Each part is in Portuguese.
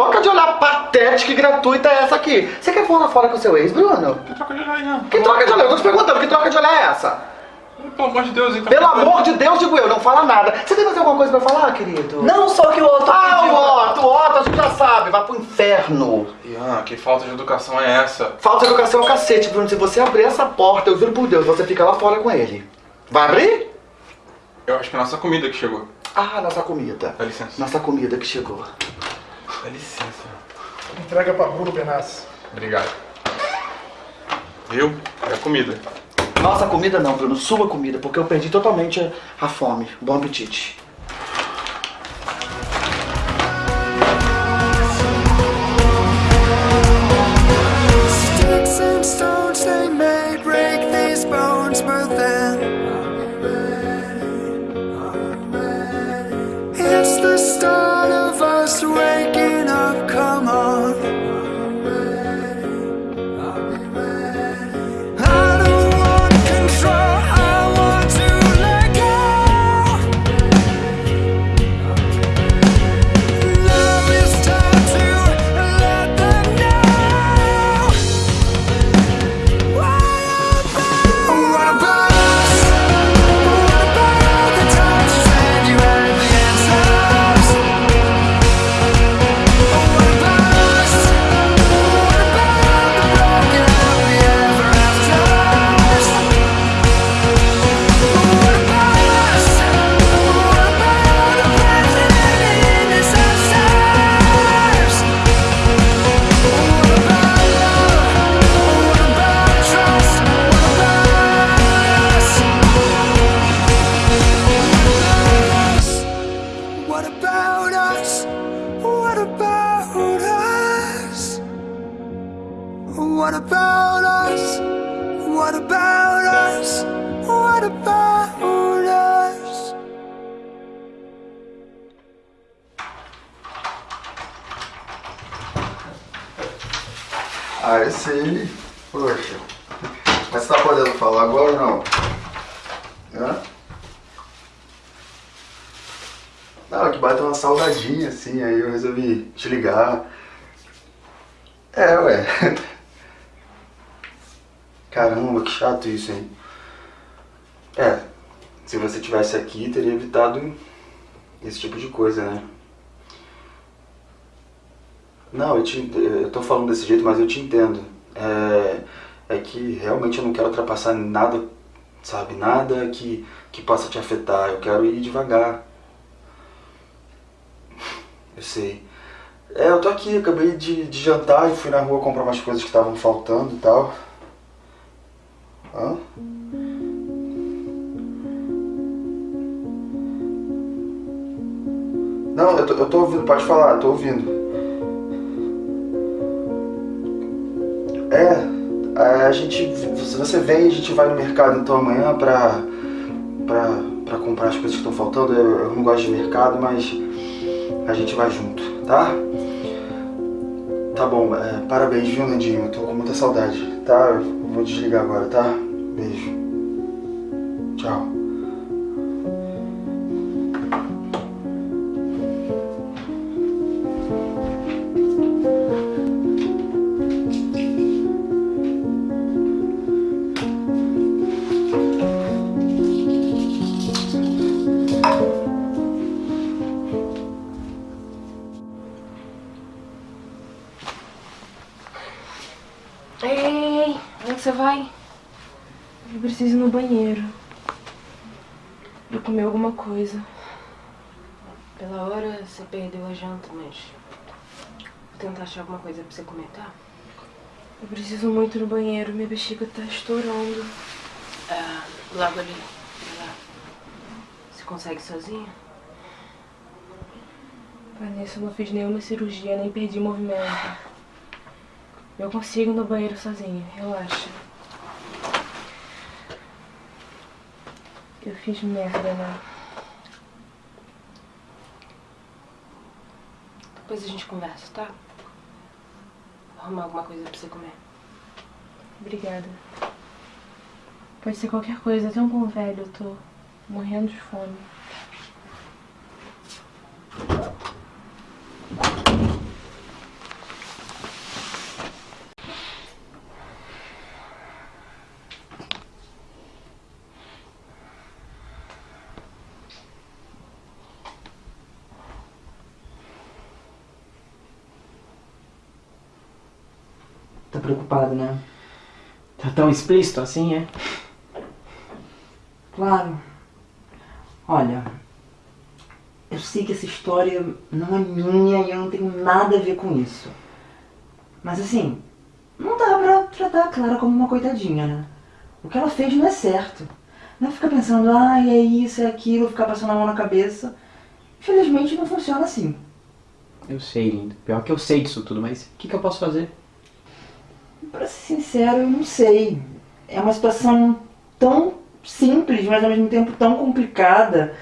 troca de olhar patética e gratuita é essa aqui? Você quer falar fora com o seu ex, Bruno? Que troca de olhar, não. Que troca de olhar? Eu tô te perguntando, que troca de olhar é essa? Pelo amor de Deus, então. Pelo amor de Deus, digo eu, não fala nada. Você tem mais alguma coisa pra falar, querido? Não, só que o outro Ah, pediu- o Otto, o Otto, a gente já sabe, vai pro inferno. Ian, que falta de educação é essa? Falta de educação é o cacete, Bruno. Se você abrir essa porta, eu juro por Deus, você fica lá fora com ele. Vai abrir? Eu acho que é a nossa comida que chegou. Ah, nossa comida. Dá licença. Nossa comida que chegou. Dá licença. Entrega pra Bruno Benassi. Obrigado. Viu? É a comida. Nossa comida não, Bruno, sua comida, porque eu perdi totalmente a fome. Bom apetite. It's the start of us waking up. Come on. Isso, hein? É, se você tivesse aqui, teria evitado esse tipo de coisa, né? Não, eu, te, eu tô falando desse jeito, mas eu te entendo. É, é que realmente eu não quero ultrapassar nada, sabe? Nada que, que possa te afetar. Eu quero ir devagar. Eu sei. É, eu tô aqui, acabei de, de jantar e fui na rua comprar umas coisas que estavam faltando e tal. Hã? Não, eu tô, eu tô ouvindo, pode falar, tô ouvindo. É, a gente. Se você vem, a gente vai no mercado então amanhã pra. pra, pra comprar as coisas que estão faltando. Eu, eu não gosto de mercado, mas a gente vai junto, tá? Tá bom, é, parabéns, viu, Nandinho? Eu tô com muita saudade, tá? Vou desligar agora, tá? Beijo. Tchau. Alguma coisa pra você comer, tá? Eu preciso muito no banheiro, minha bexiga tá estourando. Ah, logo ali. Vai lá. Você consegue sozinha? Vanessa, eu não fiz nenhuma cirurgia, nem perdi movimento. Eu consigo ir no banheiro sozinha, relaxa. Eu fiz merda, né? Depois a gente conversa, tá? Arrumar alguma coisa pra você comer. Obrigada. Pode ser qualquer coisa, até um pão velho, eu tô morrendo de fome. tá preocupado, né? Tá tão explícito assim, é? Claro. Olha, eu sei que essa história não é minha e eu não tenho nada a ver com isso. Mas assim, não dá pra tratar a Clara como uma coitadinha, né? O que ela fez não é certo. Não é ficar pensando, ah, é isso, é aquilo, ficar passando a mão na cabeça. Infelizmente não funciona assim. Eu sei, lindo. Pior que eu sei disso tudo, mas o que, que eu posso fazer? Pra ser sincero, eu não sei. É uma situação tão simples, mas ao mesmo tempo tão complicada.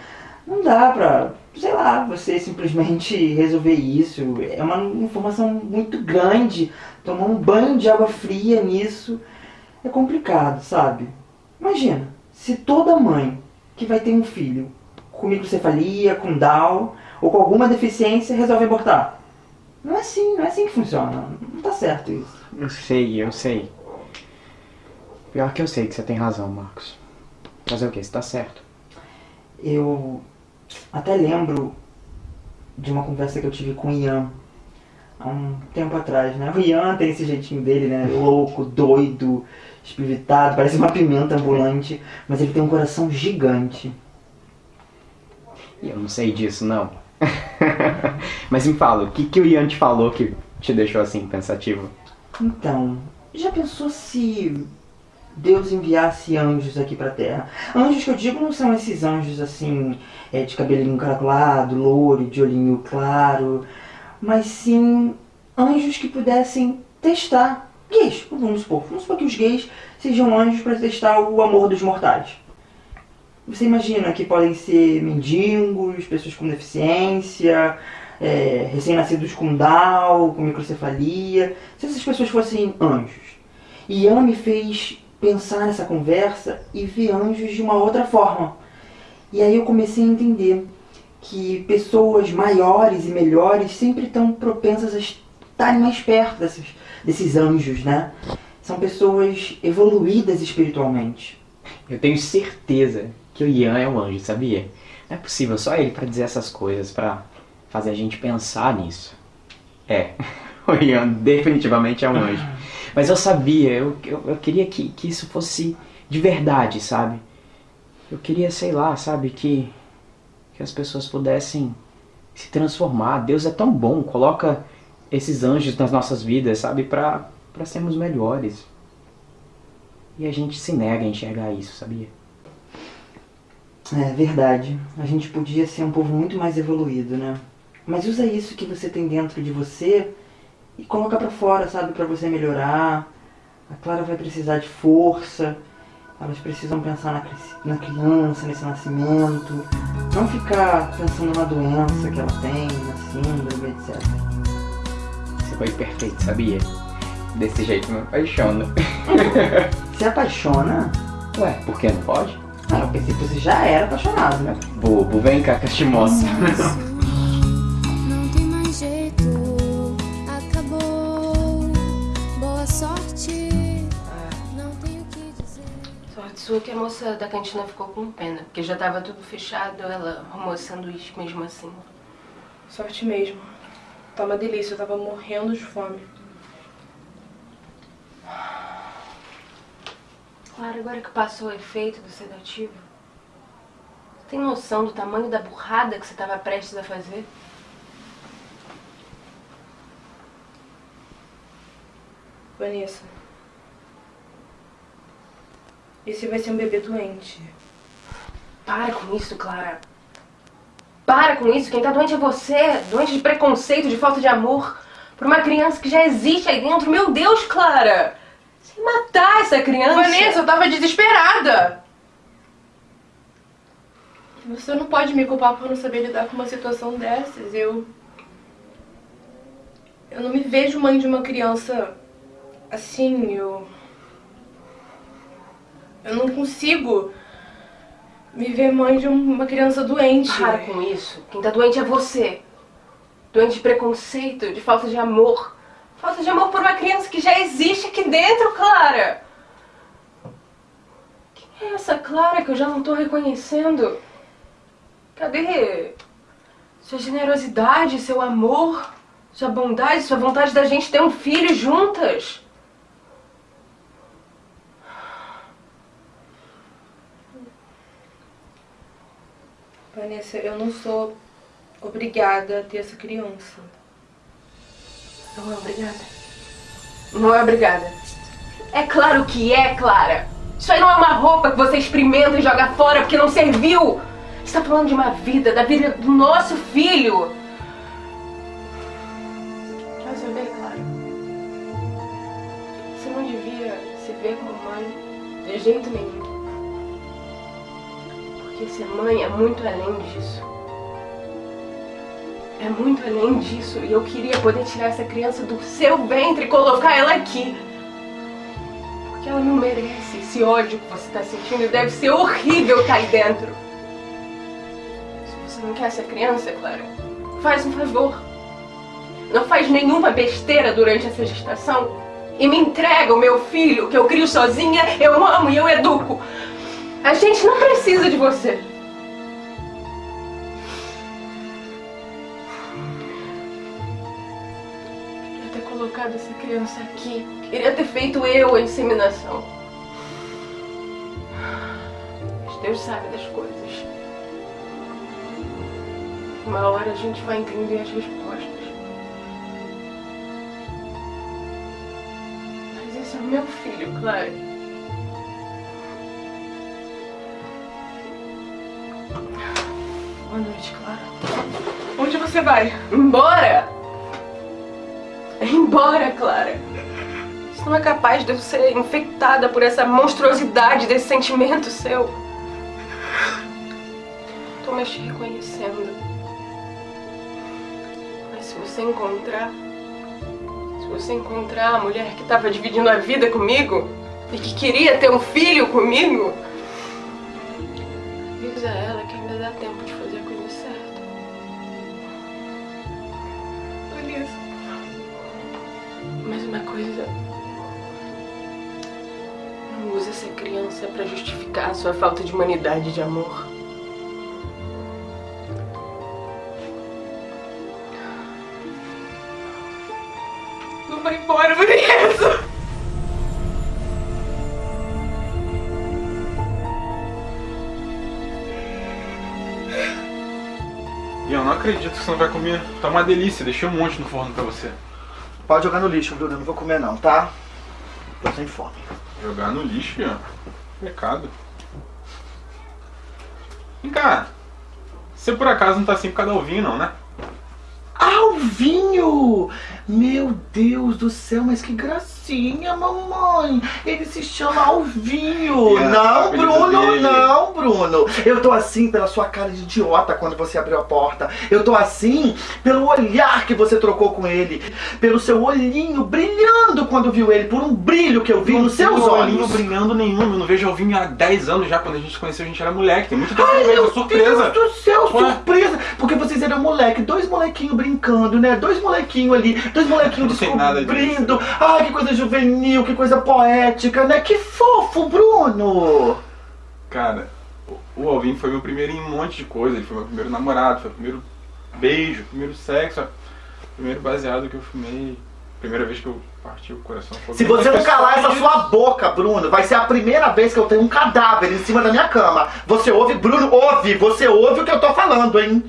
Não dá pra, sei lá, você simplesmente resolver isso. É uma informação muito grande. Tomar um banho de água fria nisso é complicado, sabe? Imagina, se toda mãe que vai ter um filho com microcefalia, com Down ou com alguma deficiência resolve abortar. Não é assim, não é assim que funciona. Não tá certo isso. Eu sei, eu sei. Pior que eu sei que você tem razão, Marcos. Fazer o quê? Você tá certo. Eu até lembro de uma conversa que eu tive com o Ian há um tempo atrás, né? O Ian tem esse jeitinho dele, né? Louco, doido, espivitado, parece uma pimenta ambulante, mas ele tem um coração gigante. E eu não sei disso, não. mas me fala, o que, que o Ian te falou que te deixou assim, pensativo? Então, já pensou se Deus enviasse anjos aqui pra Terra? Anjos que eu digo não são esses anjos assim, é, de cabelinho encaracolado, louro, de olhinho claro, mas sim anjos que pudessem testar gays, vamos supor. Vamos supor que os gays sejam anjos para testar o amor dos mortais. Você imagina que podem ser mendigos, pessoas com deficiência, é, recém-nascidos com Down, com microcefalia, se essas pessoas fossem anjos. E Ian me fez pensar nessa conversa e ver anjos de uma outra forma. E aí eu comecei a entender que pessoas maiores e melhores sempre estão propensas a estarem mais perto desses, desses anjos, né? São pessoas evoluídas espiritualmente. Eu tenho certeza que o Ian é um anjo, sabia? Não é possível só ele pra dizer essas coisas, pra fazer a gente pensar nisso. É, o Ian definitivamente é um anjo. Mas eu sabia, eu, eu, eu queria que, que isso fosse de verdade, sabe? Eu queria, sei lá, sabe, que, que as pessoas pudessem se transformar. Deus é tão bom, coloca esses anjos nas nossas vidas, sabe, pra sermos melhores. E a gente se nega a enxergar isso, sabia? É verdade. A gente podia ser um povo muito mais evoluído, né? Mas usa isso que você tem dentro de você e coloca pra fora, sabe? Pra você melhorar. A Clara vai precisar de força. Elas precisam pensar na, na criança, nesse nascimento. Não ficar pensando na doença que ela tem, na síndrome, etc. Você foi perfeito, sabia? Desse jeito me apaixona. Se apaixona? Ué, por que não pode? Ah, eu pensei que você já era apaixonado, né? Bobo, vem cá que sua que a moça da cantina ficou com pena, porque já tava tudo fechado, ela arrumou sanduíche mesmo assim. Sorte mesmo. Tá uma delícia, eu tava morrendo de fome. Claro, agora que passou o efeito do sedativo, você tem noção do tamanho da burrada que você tava prestes a fazer? Vanessa. Esse vai ser um bebê doente. Para com isso, Clara. Para com isso. Quem tá doente é você. Doente de preconceito, de falta de amor. Por uma criança que já existe aí dentro. Meu Deus, Clara. Sem matar essa criança. Vanessa, eu tava desesperada! Você não pode me culpar por não saber lidar com uma situação dessas. Eu. Eu não me vejo mãe de uma criança assim, eu. Eu não consigo me ver mãe de uma criança doente. Para com isso. Quem tá doente é você. Doente de preconceito, de falta de amor. Falta de amor por uma criança que já existe aqui dentro, Clara. Quem é essa Clara que eu já não tô reconhecendo? Cadê sua generosidade, seu amor, sua bondade, sua vontade da gente ter um filho juntas? Vanessa, eu não sou obrigada a ter essa criança. Não é obrigada. Não é obrigada. É claro que é, Clara. Isso aí não é uma roupa que você experimenta e joga fora porque não serviu. Você tá falando de uma vida, da vida do nosso filho. Vai saber, Clara. Você não devia se ver como mãe de jeito nenhum. Porque ser mãe é muito além disso. É muito além disso. E eu queria poder tirar essa criança do seu ventre e colocar ela aqui. Porque ela não merece esse ódio que você tá sentindo. Deve ser horrível estar aí dentro. Se você não quer essa criança, Clara, faz um favor. Não faz nenhuma besteira durante essa gestação. E me entrega o meu filho, que eu crio sozinha, eu amo e eu educo. A gente não precisa de você. Queria ter colocado essa criança aqui. Queria ter feito eu a inseminação. Mas Deus sabe das coisas. Uma hora a gente vai entender as respostas. Mas esse é o meu filho, claro. Boa noite, Clara. Onde você vai? Embora! Embora, Clara! Você não é capaz de eu ser infectada por essa monstruosidade desse sentimento seu. Tô mais te reconhecendo. Mas se você encontrar. Se você encontrar a mulher que tava dividindo a vida comigo e que queria ter um filho comigo, avisa ela que ainda dá tempo de criança pra justificar a sua falta de humanidade e de amor. Não vai embora, Vanessa. E eu não acredito que você não vai comer. Tá uma delícia, deixei um monte no forno pra você. Pode jogar no lixo, Bruno. Eu não vou comer não, tá? Tô sem fome. Jogar no lixo, Ian. Pecado. Vem cá. Você por acaso não tá assim por causa da Alvinho, não, né? Alvinho! Meu Deus do céu, mas que gracinha, mamãe! Ele se chama Alvinho! É, não, Bruno, dele. não, Bruno! Eu tô assim pela sua cara de idiota quando você abriu a porta. Eu tô assim pelo olhar que você trocou com ele. Pelo seu olhinho brilhando quando viu ele. Por um brilho que eu vi Não nos tem seus olhinho olhos. brilhando nenhum. Eu não vejo Alvinho há 10 anos já. Quando a gente se conheceu, a gente era moleque. Tem muito tempo que Ai, meu surpresa. Deus do céu, Ué? surpresa! Porque vocês eram moleque, dois molequinhos brincando, né? Dois molequinhos ali, dois molequinhos descobrindo. Ai, que coisa juvenil, que coisa poética, né? Que fofo, Bruno! Cara, o- Alvin foi meu primeiro em um monte de coisa. Ele foi meu primeiro namorado, foi o primeiro beijo, primeiro sexo, primeiro baseado que eu fumei. Primeira vez que eu parti o coração. Foi Se você não calar essa sua boca, Bruno, vai ser a primeira vez que eu tenho um cadáver em cima da minha cama. Você ouve, Bruno? Ouve! Você ouve o que eu tô falando, hein?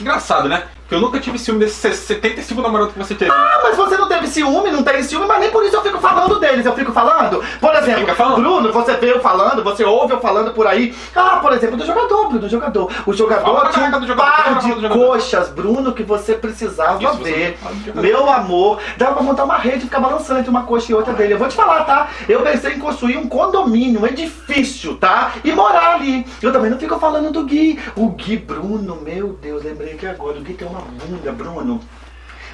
Engraçado, né? Porque eu nunca tive ciúme desses 75 namorados que você teve. Ah, mas você não teve ciúme, não tem ciúme, mas nem por isso eu fico falando deles, eu fico falando. Por exemplo, Fica falando? Bruno, você vê eu falando, você ouve eu falando por aí. Ah, por exemplo, do jogador, Bruno, do jogador. O jogador tinha um par de coxas, Bruno, que você precisava Isso, você ver. jogador. Meu amor, dava pra montar uma rede e ficar balançando entre uma coxa e outra dele. Eu vou te falar, tá? Eu pensei em construir um condomínio, um edifício, tá? E morar ali. Eu também não fico falando do Gui. O Gui, Bruno, meu Deus, lembrei que agora. O Gui tem uma bunda, Bruno.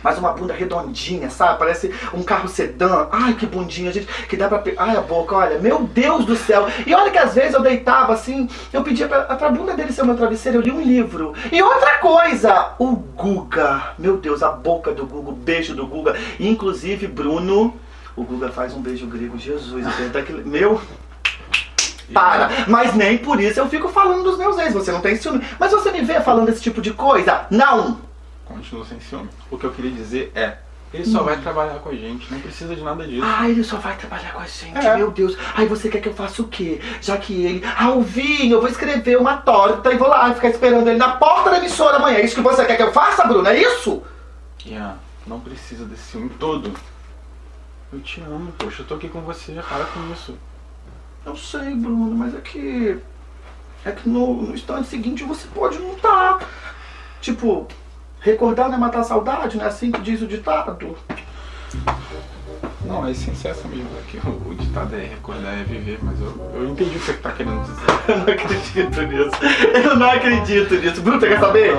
Mas uma bunda redondinha, sabe? Parece um carro sedã. Ai, que bundinha, gente. Que dá pra. Ai, a boca, olha. Meu Deus do céu. E olha que às vezes eu deitava assim, eu pedia pra, pra bunda dele ser o meu travesseiro, eu li um livro. E outra coisa, o Guga. Meu Deus, a boca do Guga, o beijo do Guga. Inclusive, Bruno. O Guga faz um beijo grego, Jesus. eu Meu. Para, mas nem por isso eu fico falando dos meus ex, você não tem ciúme. Mas você me vê falando esse tipo de coisa? Não! Continuo sem ciúme. O que eu queria dizer é, Ele só vai trabalhar com a gente, não precisa de nada disso. Ah, ele só vai trabalhar com a gente, É. meu Deus. Aí você quer que eu faça o quê? Já que ele. Alvinho, eu vou escrever uma torta e vou lá ficar esperando ele na porta da emissora amanhã. É isso que você quer que eu faça, Bruno? É isso? Ian, não precisa desse ciúme todo. Eu te amo, poxa, eu tô aqui com você, para com isso. Eu sei, Bruno, mas é que. É que no, no instante seguinte você pode não estar. Tipo, recordar não é matar a saudade, não é assim que diz o ditado? Não, a essência é essa mesmo, é que o, o ditado é recordar é viver, mas eu, eu entendi o que você tá querendo dizer. Eu não acredito nisso. Eu não acredito nisso. Bruno, você quer saber?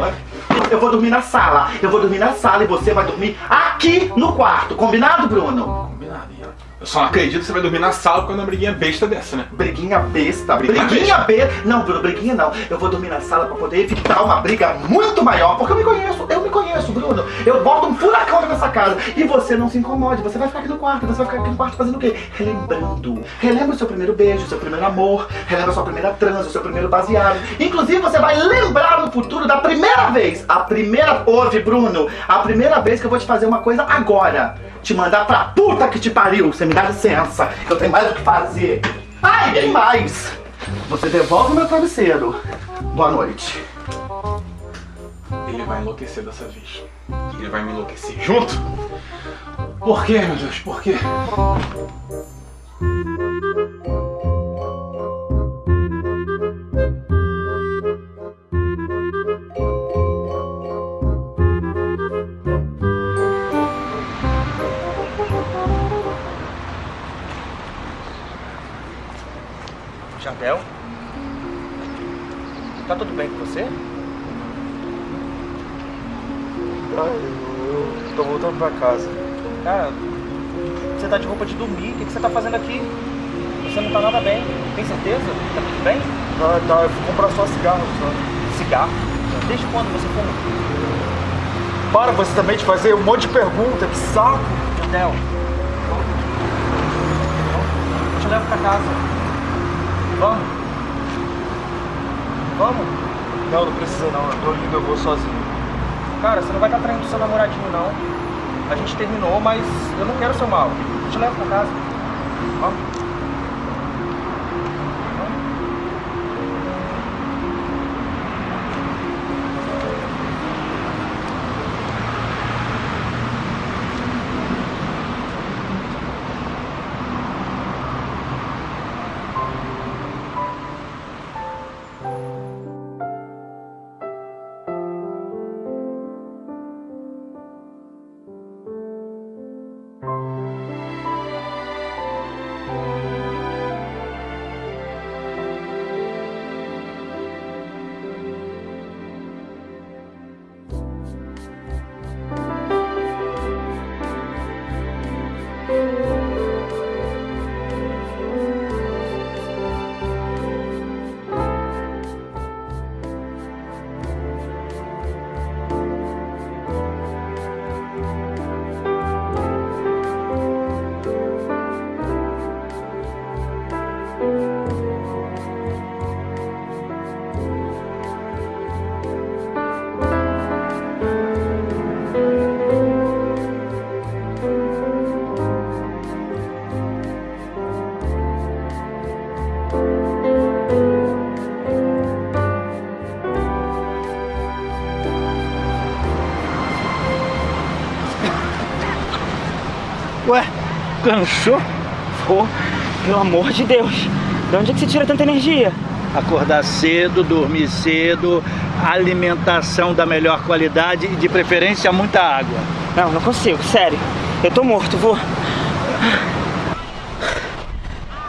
Eu vou dormir na sala. Eu vou dormir na sala e você vai dormir aqui no quarto. Combinado, Bruno? Combinado. Eu só não acredito que você vai dormir na sala com uma briguinha besta dessa, né? Briguinha besta, Briguinha briguinha besta. Não, Bruno, briguinha não. Eu vou dormir na sala pra poder evitar uma briga muito maior, porque eu me conheço, eu me conheço, Bruno. Eu boto um furacão nessa casa e você não se incomode. Você vai ficar aqui no quarto, você vai ficar aqui no quarto fazendo o quê? Relembrando. Relembra o seu primeiro beijo, o seu primeiro amor, relembra a sua primeira transa, o seu primeiro baseado. Inclusive, você vai lembrar no futuro da primeira vez. A primeira. Ouve, Bruno, a primeira vez que eu vou te fazer uma coisa agora. Te mandar pra puta que te pariu. Você me dá licença. Eu tenho mais o que fazer. Ai, tem mais. Você devolve meu travesseiro. Boa noite. Ele vai enlouquecer dessa vez. Ele vai me enlouquecer junto? Por quê, meu Deus? Por quê? Jardel? Tá tudo bem com você? eu tô voltando pra casa. Cara, você tá de roupa de dormir, o que que você tá fazendo aqui? Você não tá nada bem, tem certeza? Tá tudo bem? Ah, tá, eu fui comprar só cigarro, só. Cigarro? Desde quando você fuma? Para você também de fazer um monte de pergunta, que saco. Jardel. Eu te levo pra casa. Vamos? Vamos? Não, não precisa não, eu tô indo, eu vou sozinho. Cara, você não vai estar traindo seu namoradinho, não. A gente terminou, mas eu não quero seu mal. Eu te levo pra casa. Cansou? Pô, pelo amor de Deus. De onde é que você tira tanta energia? Acordar cedo, dormir cedo, alimentação da melhor qualidade e de preferência muita água. Não, não consigo, sério. Eu tô morto, vô.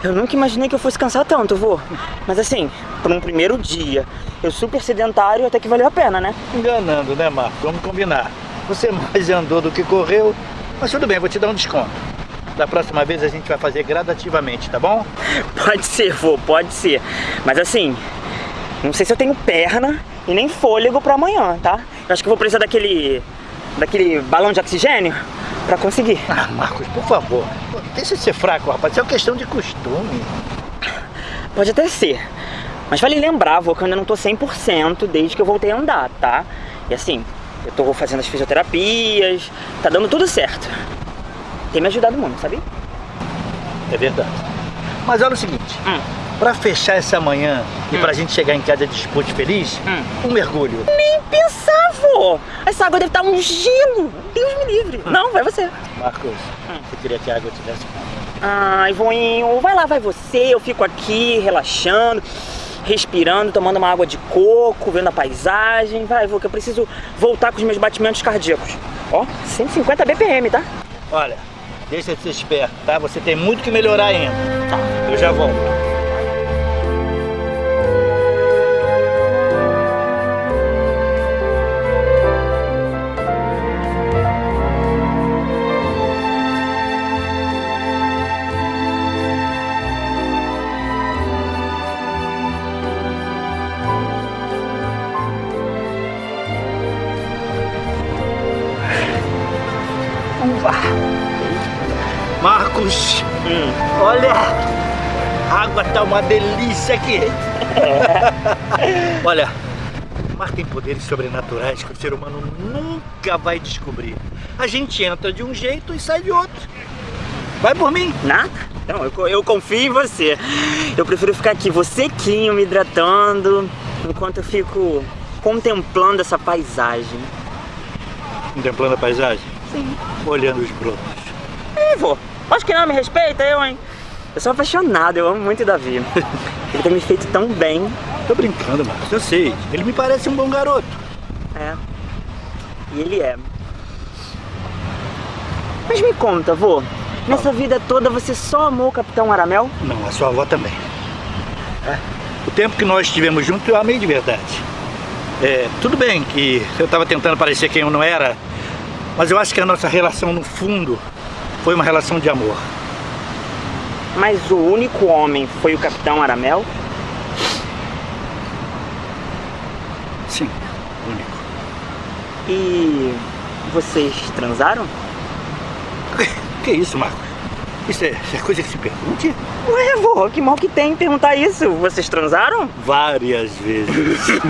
Eu nunca imaginei que eu fosse cansar tanto, vô. Mas assim, por um primeiro dia, eu super sedentário até que valeu a pena, né? Enganando, né, Marco? Vamos combinar. Você mais andou do que correu, mas tudo bem, vou te dar um desconto. Da próxima vez a gente vai fazer gradativamente, tá bom? Pode ser, vô, pode ser. Mas assim, não sei se eu tenho perna e nem fôlego pra amanhã, tá? Eu acho que eu vou precisar daquele. daquele balão de oxigênio pra conseguir. Ah, Marcos, por favor. Deixa de ser fraco, rapaz. Isso é uma questão de costume. Pode até ser. Mas vale lembrar, vô, que eu ainda não tô 100% desde que eu voltei a andar, tá? E assim, Eu tô fazendo as fisioterapias, tá dando tudo certo. Tem me ajudado muito, sabe? É verdade. Mas olha o seguinte, pra fechar essa manhã e pra gente chegar em casa disposto feliz, um mergulho. Nem pensar, vô! Essa água deve estar um gelo! Deus me livre! Não, vai você. Marcos, eu queria que a água tivesse Ai, voinho, vai lá, vai você. Eu fico aqui relaxando, respirando, tomando uma água de coco, vendo a paisagem. Vai, vô, que eu preciso voltar com os meus batimentos cardíacos. Ó, 150 BPM, tá? Olha, deixa de ser esperto, tá? Você tem muito que melhorar ainda. Tá. Eu já volto. Uva. Marcos, olha, a água tá uma delícia aqui. olha, o mar tem poderes sobrenaturais que o ser humano nunca vai descobrir. A gente entra de um jeito e sai de outro. Vai por mim. Nada? Não, eu, eu confio em você. Eu prefiro ficar aqui, vou sequinho, me hidratando, enquanto eu fico contemplando essa paisagem. Contemplando a paisagem? Sim. Olhando os brotos. Ih, vô, acho que não me respeita, eu, hein? Eu sou apaixonado, eu amo muito o Davi. Ele tem me feito tão bem. Tô brincando, Marcos, eu sei. Ele me parece um bom garoto. É. E ele é. Mas me conta, vô. Nessa vida toda você só amou o Capitão Aramel? Não, a sua avó também. É. O tempo que nós estivemos juntos, eu amei de verdade. É, tudo bem que eu estava tentando parecer quem eu não era, mas eu acho que a nossa relação, no fundo, foi uma relação de amor. Mas o único homem foi o Capitão Aramel? Sim, único. E vocês transaram? Que isso, Marcos? Isso é, isso é coisa que se pergunte? Ué, vô, que mal que tem em perguntar isso? Vocês transaram? Várias vezes.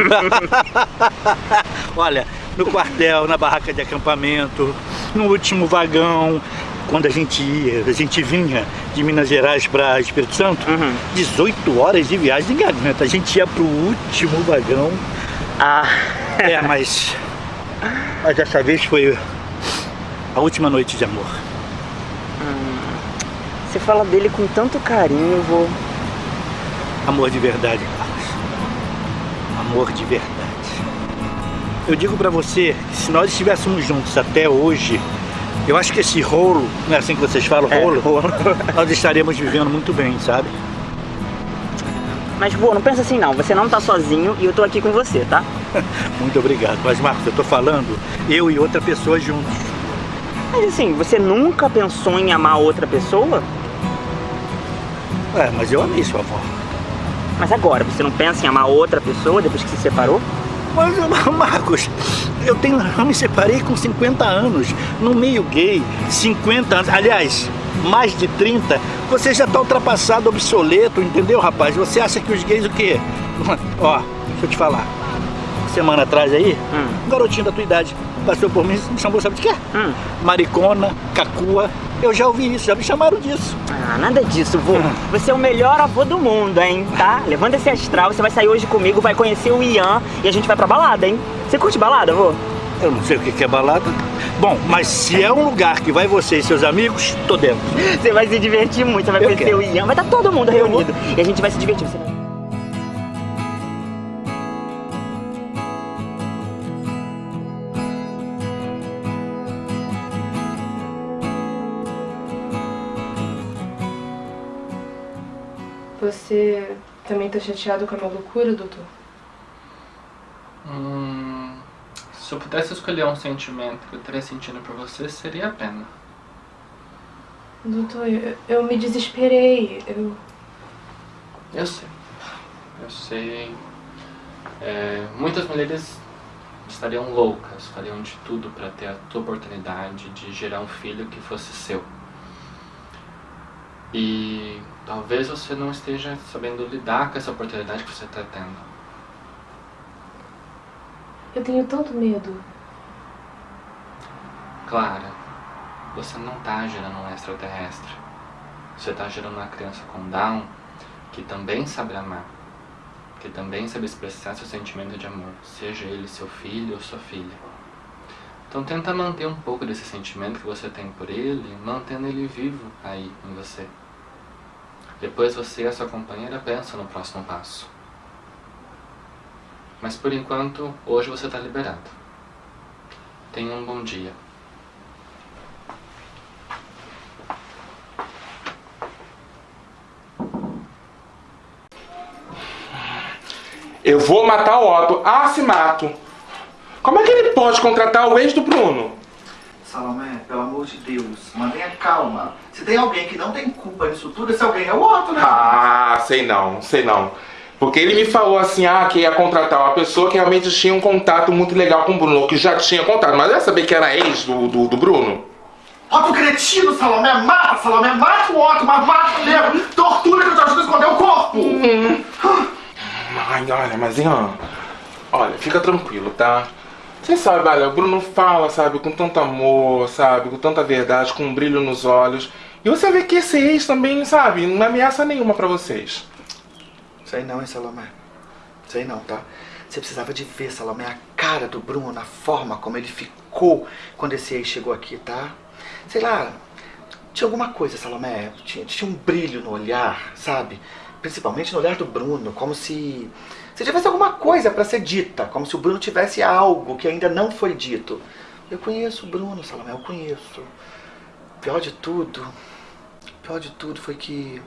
Olha, no quartel, na barraca de acampamento, no último vagão, quando a gente ia, a gente vinha de Minas Gerais para Espírito Santo, 18 horas de viagem de garganta. A gente ia pro último vagão. Ah. É, mas. Mas dessa vez foi a última noite de amor. Você fala dele com tanto carinho, vô. Amor de verdade, Carlos. Amor de verdade. Eu digo pra você, que se nós estivéssemos juntos até hoje, eu acho que esse rolo, não é assim que vocês falam, rolo, nós estaríamos vivendo muito bem, sabe? Mas, vô, não pensa assim não. Você não tá sozinho e eu tô aqui com você, tá? Muito obrigado. Mas, Marcos, eu tô falando eu e outra pessoa juntos. Mas assim, você nunca pensou em amar outra pessoa? É, mas eu amei sua avó. Mas agora, você não pensa em amar outra pessoa depois que se separou? Mas, Marcos, eu tenho, eu me separei com 50 anos, no meio gay, 50 anos, aliás, mais de 30, você já tá ultrapassado, obsoleto, entendeu, rapaz? Você acha que os gays o quê? Ó, deixa eu te falar. Semana atrás aí, um garotinho da tua idade passou por mim e me chamou, sabe de quê? Maricona, cacua. Eu já ouvi isso, já me chamaram disso. Ah, nada disso, vô. Você é o melhor avô do mundo, hein, tá? Levanta esse astral, você vai sair hoje comigo, vai conhecer o Ian e a gente vai pra balada, hein? Você curte balada, vô? Eu não sei o que que é balada. Bom, mas se é um lugar que vai você e seus amigos, tô dentro. Você vai se divertir muito, você vai Eu conhecer quero. o Ian, vai estar todo mundo reunido. E a gente vai se divertir. Você Você também tá chateado com a minha loucura, doutor? Hum, se eu pudesse escolher um sentimento que eu teria sentido por você, seria a pena. Doutor, eu, eu me desesperei. Eu. Eu sei. Eu sei. É, muitas mulheres estariam loucas, fariam de tudo para ter a tua oportunidade de gerar um filho que fosse seu. E talvez você não esteja sabendo lidar com essa oportunidade que você está tendo. Eu tenho tanto medo. Clara, você não tá gerando um extraterrestre. Você tá gerando uma criança com Down que também sabe amar. Que também sabe expressar seu sentimento de amor, seja ele seu filho ou sua filha. Então tenta manter um pouco desse sentimento que você tem por ele, mantendo ele vivo aí em você. Depois você e a sua companheira pensam no próximo passo. Mas por enquanto, hoje você está liberado. Tenha um bom dia. Eu vou matar o Otto. Ah, se mato. Como é que ele pode contratar o ex do Bruno? Salomé, pelo amor de Deus, mantenha calma. Se tem alguém que não tem culpa nisso tudo, esse alguém é o Otto, né? Ah, sei não, sei não. Porque ele me falou assim, ah, que ia contratar uma pessoa que realmente tinha um contato muito legal com o Bruno, que já tinha contato, mas ia saber que era ex do, do, do Bruno? Otto cretino, Salomé, mata, Salomé, mata o Otto, mas mata mesmo. Tortura que eu te ajudo a esconder o corpo. Ai, olha, mas Ian, olha, fica tranquilo, tá? Você sabe, olha, o Bruno fala, sabe, com tanto amor, sabe, com tanta verdade, com um brilho nos olhos. E você vê que esse ex também, sabe, não é ameaça nenhuma pra vocês. Sei não, hein, Salomé. Sei não, tá? Você precisava de ver, Salomé, a cara do Bruno, a forma como ele ficou quando esse ex chegou aqui, tá? Sei lá, tinha alguma coisa, Salomé. Tinha, tinha um brilho no olhar, sabe? Principalmente no olhar do Bruno, como se, se tivesse alguma coisa pra ser dita, como se o Bruno tivesse algo que ainda não foi dito. Eu conheço o Bruno, Salomé, eu conheço. Pior de tudo, pior de tudo foi que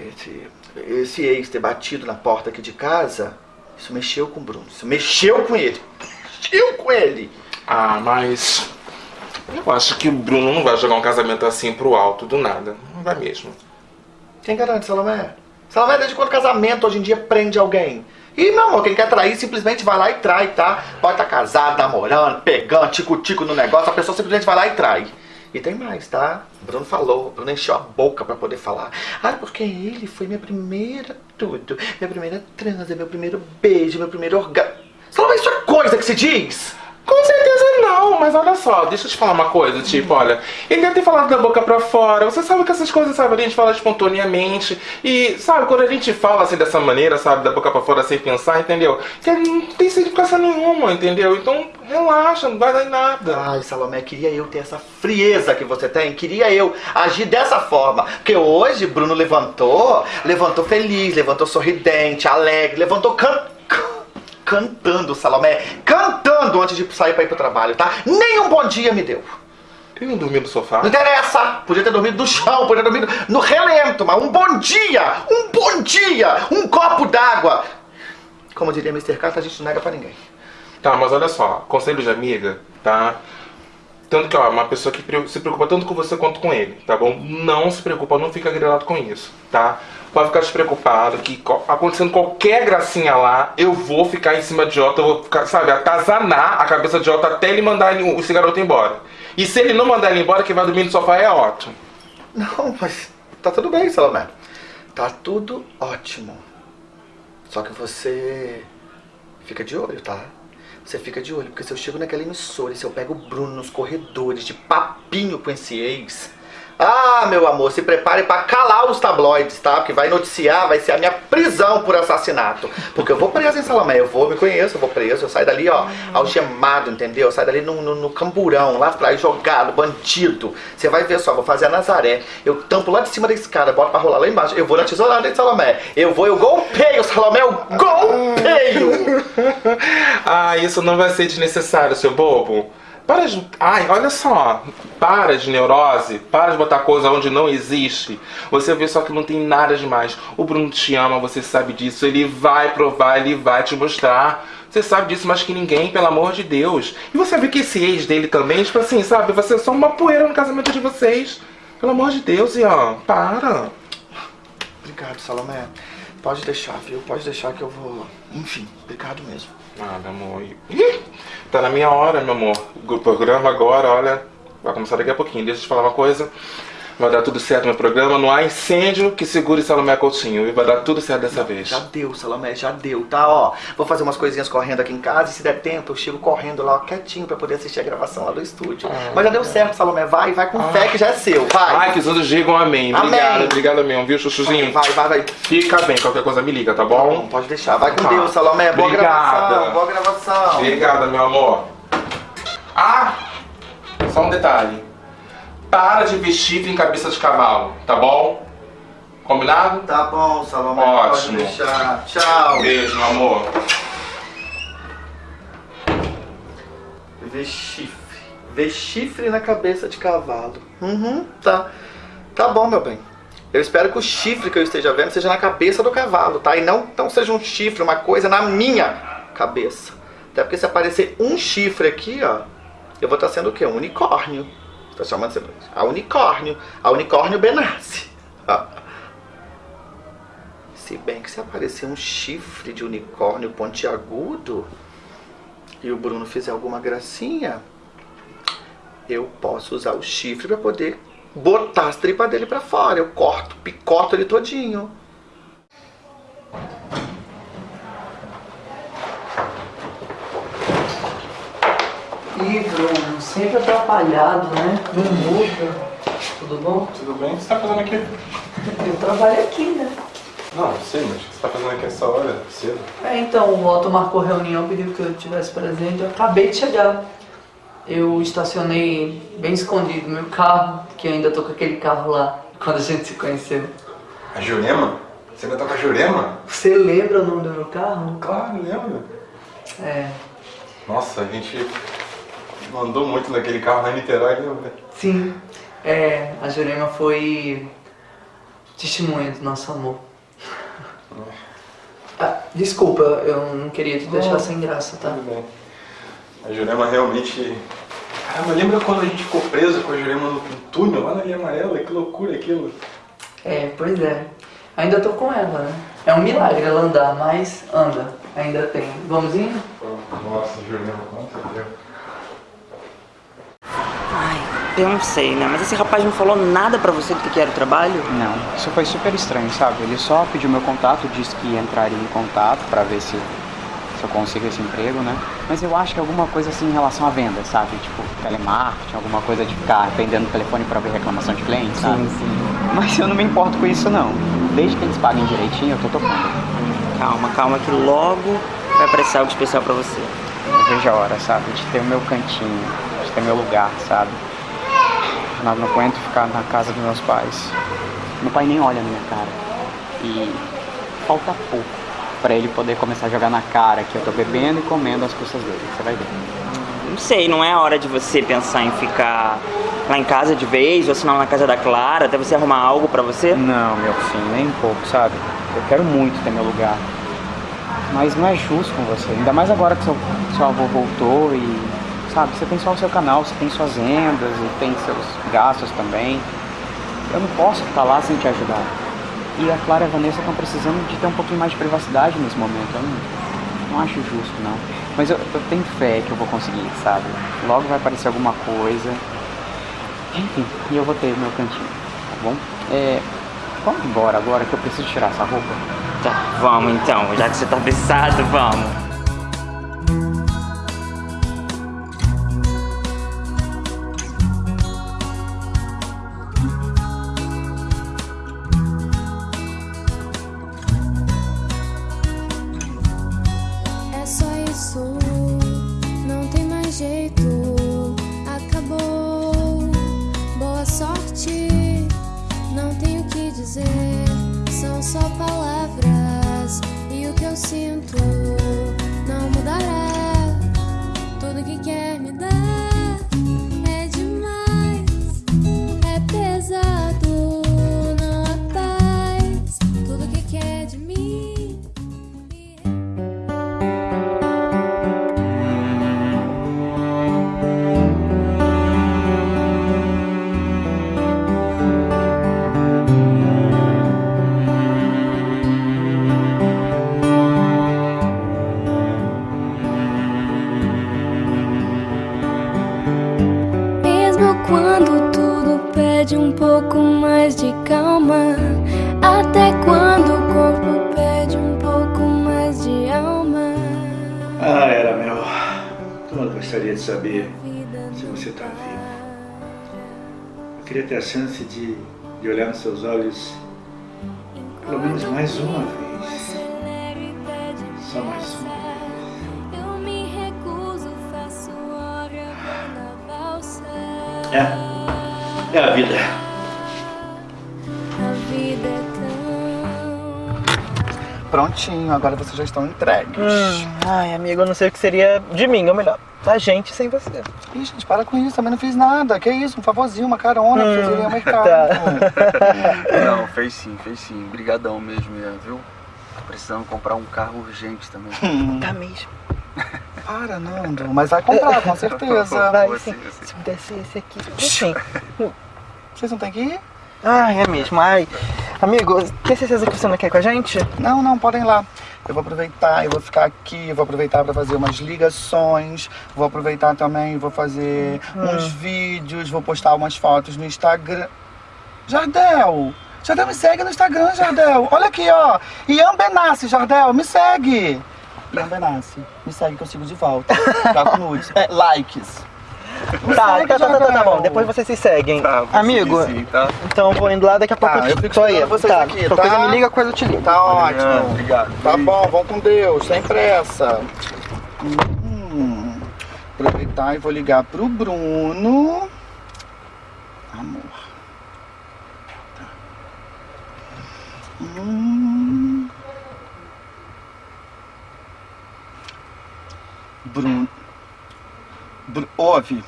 esse, esse ex ter batido na porta aqui de casa, isso mexeu com o Bruno, isso mexeu com ele. Mexeu com ele. Ah, mas eu acho que o Bruno não vai jogar um casamento assim pro alto do nada. Não vai mesmo. Quem garante, Salomé? Salomé, desde quando casamento hoje em dia prende alguém? E, meu amor, quem quer trair simplesmente vai lá e trai, tá? Pode estar casado, namorando, pegando, tico-tico no negócio, a pessoa simplesmente vai lá e trai. E tem mais, tá? Bruno falou, Bruno encheu a boca pra poder falar. Ah, porque ele foi minha primeira tudo, minha primeira transa, meu primeiro beijo, meu primeiro orgasmo. Salomé, isso é coisa que se diz? Com certeza não, mas olha só, deixa eu te falar uma coisa, tipo, olha, ele deve ter falado da boca pra fora, você sabe que essas coisas, sabe, a gente fala espontaneamente, e, sabe, quando a gente fala assim dessa maneira, sabe, da boca pra fora sem pensar, entendeu? Que não tem significação nenhuma, entendeu? Então, relaxa, não vai dar em nada. Ai, Salomé, queria eu ter essa frieza que você tem, queria eu agir dessa forma. Porque hoje Bruno levantou, levantou feliz, levantou sorridente, alegre, levantou can... cantando, Salomé, cantando antes de sair pra ir pro trabalho, tá? Nem um bom dia me deu. Ele não dormiu no sofá? Não interessa, podia ter dormido no chão, podia ter dormido no relento, mas um bom dia, um bom dia, um copo d'água. Como diria Mr. Catra, a gente não nega pra ninguém. Tá, mas olha só, conselho de amiga, tá? Tanto que, ó, uma pessoa que se preocupa tanto com você quanto com ele, tá bom? Não se preocupa, não fica grilado com isso, tá? Pode ficar despreocupado que co- acontecendo qualquer gracinha lá, eu vou ficar em cima de Jota, eu vou ficar, sabe, atazanar a cabeça de Jota até ele mandar esse garoto embora. E se ele não mandar ele embora, quem vai dormir no sofá é Otto. Não, mas tá tudo bem, Salomé. Tá tudo ótimo. Só que você fica de olho, tá? Você fica de olho, porque se eu chego naquela emissora e se eu pego o Bruno nos corredores de papinho com esse ex. Ah, meu amor, se prepare pra calar os tabloides, tá? Porque vai noticiar, vai ser a minha prisão por assassinato. Porque eu vou preso em Salomé, eu vou, me conheço, eu vou preso, eu saio dali, ó, algemado, entendeu? Eu saio dali no, no, no camburão, lá atrás, jogado, bandido. Você vai ver só, vou fazer a Nazaré. Eu tampo lá de cima da escada, boto pra rolar lá embaixo. Eu vou na tesourada de Salomé. Eu vou, eu golpeio, Salomé, eu golpeio! Ah, isso não vai ser desnecessário, seu bobo. Para de. Ai, olha só. Para de neurose. Para de botar coisa onde não existe. Você vê só que não tem nada demais. O Bruno te ama, você sabe disso. Ele vai provar, ele vai te mostrar. Você sabe disso mais que ninguém, pelo amor de Deus. E você vê que esse ex dele também, tipo assim, sabe? Vai ser só uma poeira no casamento de vocês. Pelo amor de Deus, Ian. Para. Obrigado, Salomé. Pode deixar, viu? Pode deixar que eu vou. Enfim, obrigado mesmo. Nada, amor. Ih, tá na minha hora, meu amor. O programa agora, olha, vai começar daqui a pouquinho. Deixa eu te falar uma coisa. Vai dar tudo certo no programa. Não há incêndio que segure Salomé Coutinho. E vai dar tudo certo dessa vez. Já deu, Salomé, já deu, tá? Ó, vou fazer umas coisinhas correndo aqui em casa e se der tempo eu chego correndo lá ó, quietinho pra poder assistir a gravação lá do estúdio. Mas já deu certo, Salomé. Vai, vai com fé que já é seu. Vai. Ai, que os outros digam amém. Amém. Obrigado, obrigado mesmo, viu, chuchuzinho? Vai, vai, vai. Fica bem, qualquer coisa me liga, tá bom? Pode deixar. Vai com Tá. Deus, Salomé. Boa Obrigada. gravação, boa gravação. Obrigada, meu amor. Ah, só um detalhe. Para de ver chifre em cabeça de cavalo, tá bom? Combinado? Tá bom, Salomé. Ótimo. Tchau. Beijo, meu amor. Ver chifre. Ver chifre na cabeça de cavalo. Uhum, tá. Tá bom, meu bem. Eu espero que o chifre que eu esteja vendo seja na cabeça do cavalo, tá? E não, não seja um chifre, uma coisa na minha cabeça. Até porque se aparecer um chifre aqui, ó, eu vou estar sendo o quê? Um unicórnio. Tô chamando de a unicórnio. A unicórnio Benassi. Se bem que se aparecer um chifre de unicórnio pontiagudo e o Bruno fizer alguma gracinha, eu posso usar o chifre para poder botar as tripas dele para fora. Eu corto, picoto ele todinho. Bruno, sempre atrapalhado, né? Não muda. Tudo bom? Tudo bem? O que você tá fazendo aqui? Eu trabalho aqui, né? Não, sei, mas o que você tá fazendo aqui essa hora, cedo? É, então, o Otto marcou reunião, pediu que eu tivesse presente. Eu acabei de chegar. Eu estacionei bem escondido meu carro, que eu ainda tô com aquele carro lá, quando a gente se conheceu. A Jurema? Você ainda tá com a Jurema? Você lembra o nome do meu carro? Claro, lembro. É, Nossa, a gente mandou muito naquele carro lá em Niterói, lembra? sim. É, a Jurema foi testemunha do nosso amor. Ah, desculpa, eu não queria te deixar Não, sem graça, tá? Tudo bem. A Jurema realmente... Caramba, lembra quando a gente ficou preso com a Jurema no túnel, lá na linha amarela? Que loucura aquilo. É, pois é. Ainda tô com ela, né? É um milagre ela andar, mas anda. Ainda tem. Vamos indo? Nossa, Jurema, quanto tempo. Eu não sei, né? Mas esse rapaz não falou nada pra você do que era o trabalho? Não, isso foi super estranho, sabe? Ele só pediu meu contato, disse que entraria em contato pra ver se, se eu consigo esse emprego, né? Mas eu acho que alguma coisa assim em relação à venda, sabe? Tipo, telemarketing, alguma coisa de ficar atendendo o telefone pra ver reclamação de cliente, sabe? Sim, sim. Mas eu não me importo com isso, não. Desde que eles paguem direitinho, eu tô tocando. Calma, calma, que logo vai aparecer algo especial pra você. Eu vejo a hora, sabe? De ter o meu cantinho, de ter meu lugar, sabe? Não, não aguento ficar na casa dos meus pais. Meu pai nem olha na minha cara. E falta pouco pra ele poder começar a jogar na cara que eu tô bebendo e comendo as custas dele. Você vai ver. Não sei, não é hora de você pensar em ficar lá em casa de vez, ou assinar na casa da Clara, até você arrumar algo pra você? Não, meu filho, nem um pouco, sabe? Eu quero muito ter meu lugar. Mas não é justo com você. Ainda mais agora que seu, seu avô voltou e. Sabe, você tem só o seu canal, você tem suas rendas e tem seus gastos também. Eu não posso ficar lá sem te ajudar. E a Clara e a Vanessa estão precisando de ter um pouquinho mais de privacidade nesse momento. Eu não, não acho justo, não. Mas eu, eu tenho fé que eu vou conseguir, sabe? Logo vai aparecer alguma coisa. Enfim, e eu vou ter meu cantinho, tá bom? É, vamos embora agora que eu preciso tirar essa roupa. Tá, vamos então, já que você tá apressado, vamos. Chance de, de olhar nos seus olhos pelo menos mais uma vez. Só mais uma. Eu me recuso, faço hora quando a valsa. É, é a vida. A vida é Prontinho, agora vocês já estão entregues. Hum, ai, amigo, eu não sei o que seria de mim, ou melhor, da gente sem você. Ih, gente, para com isso, também não fiz nada. Que isso, um favorzinho, uma carona pra vocês irem ao mercado. Tá. Não, fez sim, fez sim. Brigadão mesmo, Ian, viu? Tô precisando comprar um carro urgente também. Tá mesmo. Para, Nando, mas vai comprar, com certeza. Vai, sim. sim, sim. Se pudesse esse aqui. Enfim. Vocês não têm que ir? Ai, é mesmo. Ai. Amigo, tem certeza que você não quer ir com a gente? Não, não, podem ir lá. Eu vou aproveitar, eu vou ficar aqui, eu vou aproveitar para fazer umas ligações, vou aproveitar também, vou fazer Hum. uns vídeos, vou postar umas fotos no Instagram. Jardel! Jardel, me segue no Instagram, Jardel. Olha aqui, ó. Ian Benassi, Jardel, me segue. Ian Benassi, me segue que eu sigo de volta. Tá com nudes. É, likes. Tá, segue, tá, tá, tá, tá, tá bom. Depois vocês se seguem. Tá, vou Amigo, seguir sim, tá? então vou indo lá, daqui a pouco Tá, eu, eu fico tô aí. vocês tá, aqui, tá? coisa me liga, coisa eu te ligo. Tá ótimo. Obrigado. Tá bom, vão com Deus, sem pressa. Hum, aproveitar e vou ligar pro Bruno. Amor. Tá. Hum. Bruno. Bru ouve.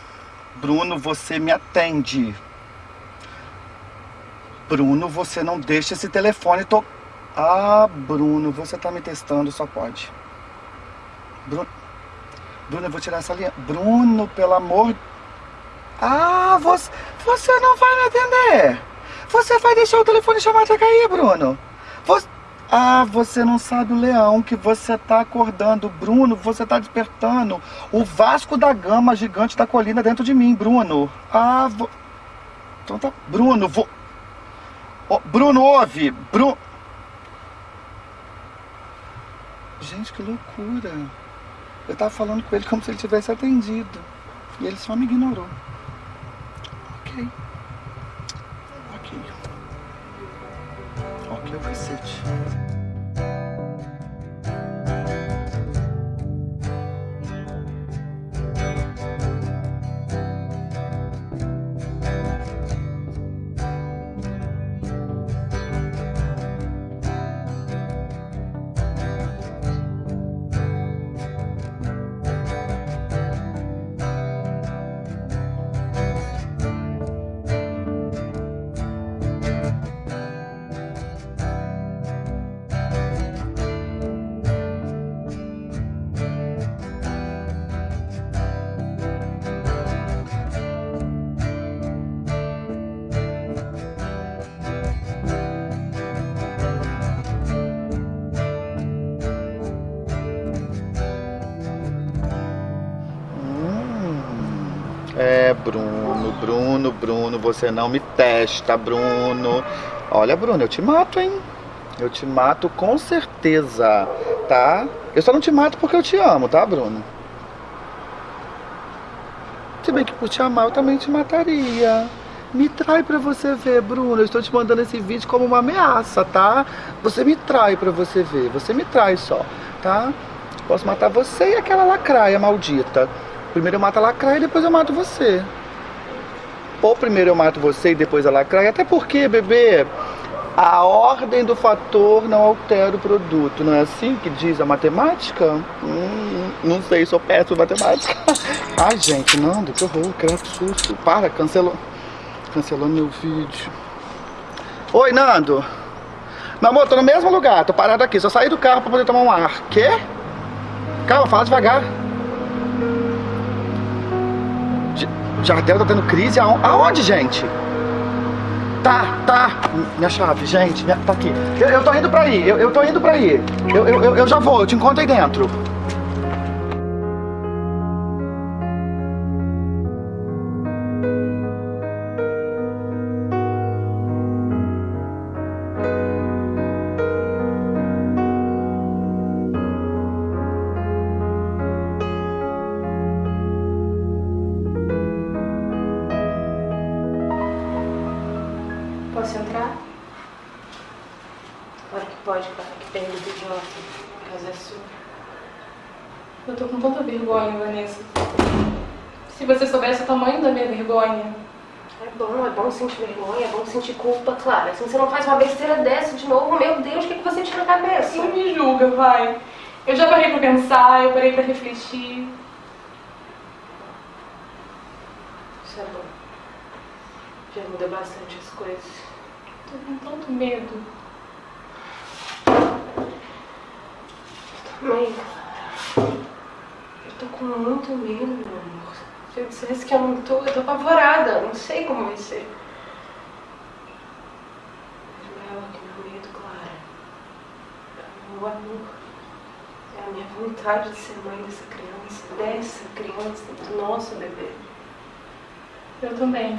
Bruno, você me atende. Bruno, você não deixa esse telefone tocar. Ah, Bruno, você tá me testando, só pode. Bruno, Bruno, eu vou tirar essa linha. Bruno, pelo amor. Ah, você, você não vai me atender. Você vai deixar o telefone chamado a cair, Bruno. Você... Ah, você não sabe o leão que você tá acordando, Bruno. Você tá despertando o Vasco da Gama gigante da colina dentro de mim, Bruno. Ah, vo... então tá. Bruno, vou. Ó, Bruno, ouve! Bruno. Gente, que loucura. Eu tava falando com ele como se ele tivesse atendido. E ele só me ignorou. Ok, o cacete. Bruno, Bruno, você não me testa, Bruno. Olha, Bruno, eu te mato, hein? Eu te mato com certeza, tá? Eu só não te mato porque eu te amo, tá, Bruno? Se bem que por te amar eu também te mataria. Me trai pra você ver, Bruno. Eu estou te mandando esse vídeo como uma ameaça, tá? Você me trai pra você ver. Você me trai só, tá? Posso matar você e aquela lacraia maldita. Primeiro eu mato a lacraia e depois eu mato você. Ou primeiro eu mato você e depois a lacraia. Até porque, bebê, a ordem do fator não altera o produto. Não é assim que diz a matemática? Hum, não sei, sou péssimo em matemática. Ai, gente, Nando, que horror, que susto. Para, cancelou. Cancelando meu vídeo. Oi, Nando. Meu amor, tô no mesmo lugar, tô parado aqui. Só saí do carro pra poder tomar um ar. Quê? Calma, fala devagar. J- Jardel tá tendo crise? Aon- Aonde, gente? Tá, tá. Minha chave, gente, minha- tá aqui. Eu, eu tô indo pra aí, eu, eu tô indo pra aí. Eu, eu- eu já vou, eu te encontro aí dentro. Bom, é sentir vergonha, é bom sentir culpa, claro. Assim você não faz uma besteira dessa de novo. Meu Deus, o que, que você tinha na cabeça? Não me julga, vai. Eu já parei pra pensar, eu parei pra refletir. Isso é bom. Já muda bastante as coisas. Tô com tanto medo. Mãe, eu tô com muito medo, meu amor. Eu dissesse que eu não tô, eu tô apavorada. Não sei como vai ser. É ela que meu medo, Clara. É o meu amor. É a minha vontade de ser mãe dessa criança, dessa criança, do nosso bebê. Eu também.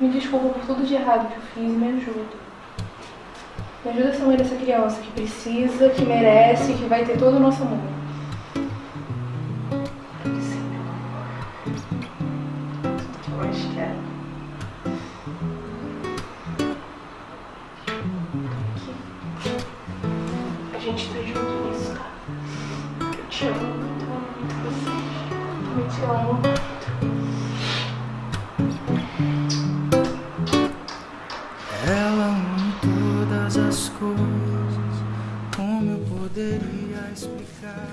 Me desculpa por tudo de errado que eu fiz e me ajuda. Me ajuda a ser mãe dessa criança que precisa, que merece, que vai ter todo o nosso amor. Te amo muito, eu muito te amo. Ela ame todas as coisas, como eu poderia explicar?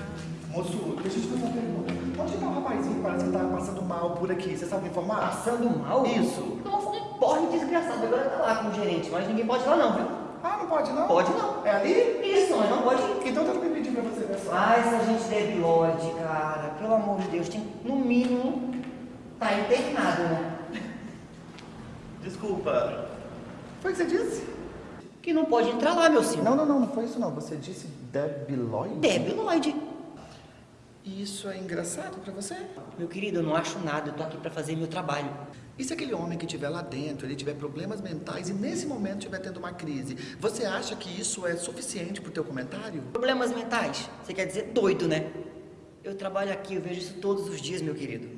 Moço, deixa eu te fazer uma pergunta. Onde tá o rapazinho que parece que tá passando mal por aqui? Você sabe informar? Passando mal? Isso. Nossa, um porre desgraçado. Agora tá lá com o gerente, mas ninguém pode ir lá não, viu? Ah, não pode não? Pode não. É ali? Isso, mas não pode ir. Então eu me pedindo pra você ver só. Ah, essa gente debilóide, cara. Pelo amor de Deus, tem no mínimo tá internado, né? Desculpa. Foi o que você disse? Que não pode entrar lá, meu senhor. Não, não, não, não foi isso não. Você disse debilóide? Debilóide. Isso é engraçado pra você? Meu querido, eu não acho nada. Eu tô aqui pra fazer meu trabalho. E se aquele homem que estiver lá dentro, ele tiver problemas mentais e nesse momento estiver tendo uma crise, você acha que isso é suficiente pro teu comentário? Problemas mentais? Você quer dizer doido, né? Eu trabalho aqui, eu vejo isso todos os dias, meu querido.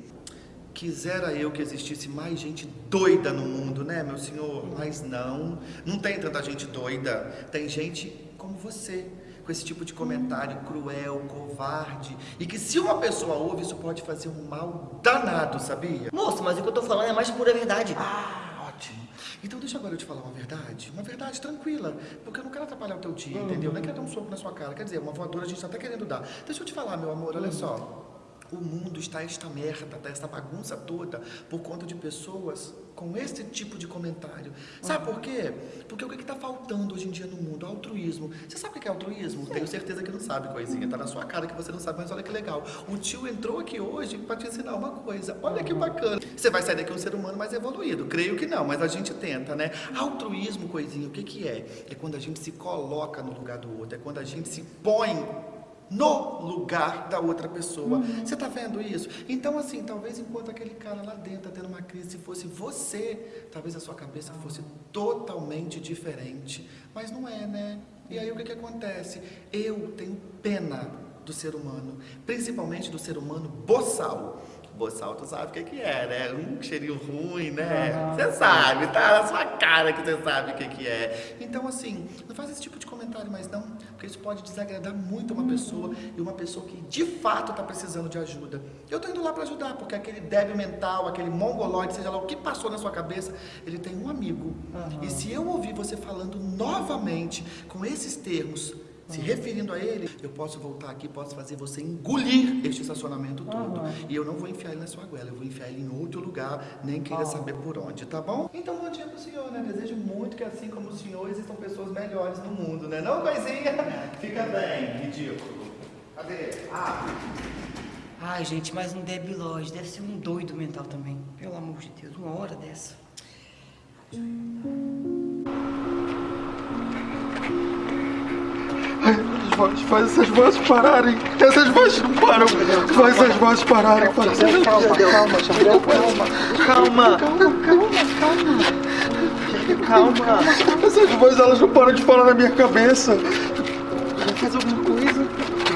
Quisera eu que existisse mais gente doida no mundo, né, meu senhor? Mas não, não tem tanta gente doida. Tem gente como você, com esse tipo de comentário cruel, covarde, e que se uma pessoa ouve, isso pode fazer um mal danado, sabia? Moço, mas o que eu tô falando é mais pura verdade. Ah, ótimo. Então deixa agora eu te falar uma verdade, uma verdade tranquila, porque eu não quero atrapalhar o teu dia, entendeu? Nem quero dar um soco na sua cara, quer dizer, uma voadora a gente tá até querendo dar. Deixa eu te falar, meu amor, olha só. O mundo está esta merda, tá esta bagunça toda por conta de pessoas com esse tipo de comentário. Sabe por quê? Porque o que está faltando hoje em dia no mundo? Altruísmo. Você sabe o que é altruísmo? Tenho certeza que não sabe, coisinha. Tá na sua cara que você não sabe, mas olha que legal. O tio entrou aqui hoje para te ensinar uma coisa. Olha que bacana. Você vai sair daqui um ser humano mais evoluído. Creio que não, mas a gente tenta, né? Altruísmo, coisinha, o que, que é? É quando a gente se coloca no lugar do outro. É quando a gente se põe no lugar da outra pessoa. Você tá vendo isso? Então, assim, talvez enquanto aquele cara lá dentro tá tendo uma crise, se fosse você, talvez a sua cabeça fosse totalmente diferente. Mas não é, né? E aí o que que acontece? Eu tenho pena do ser humano, principalmente do ser humano boçal. Boçal, sabe o que que é, né? Um cheirinho ruim, né? Você sabe, tá na sua cara que você sabe o que que é. Então, assim, não faz esse tipo de comentário mais não, porque isso pode desagradar muito uma pessoa e uma pessoa que de fato tá precisando de ajuda. Eu tô indo lá para ajudar, porque aquele débil mental, aquele mongoloide, seja lá o que passou na sua cabeça, ele tem um amigo. E se eu ouvir você falando novamente com esses termos, se referindo a ele, eu posso voltar aqui, posso fazer você engolir este estacionamento todo. E eu não vou enfiar ele na sua goela, eu vou enfiar ele em outro lugar, nem queira saber por onde, tá bom? Então, bom dia pro senhor, né? Desejo muito que assim como o senhor, existam pessoas melhores no mundo, né? Não, coisinha? Fica bem, ridículo. Cadê? Ah, Ai, gente, mais um debilóide. Deve ser um doido mental também. Pelo amor de Deus, uma hora dessa. Faz, faz essas vozes pararem. Essas vozes não param. Faz essas vozes pararem. Essas Calma, calma, Jardel, calma. Calma. Calma. Essas vozes elas não param de falar na minha cabeça. Já faz alguma coisa?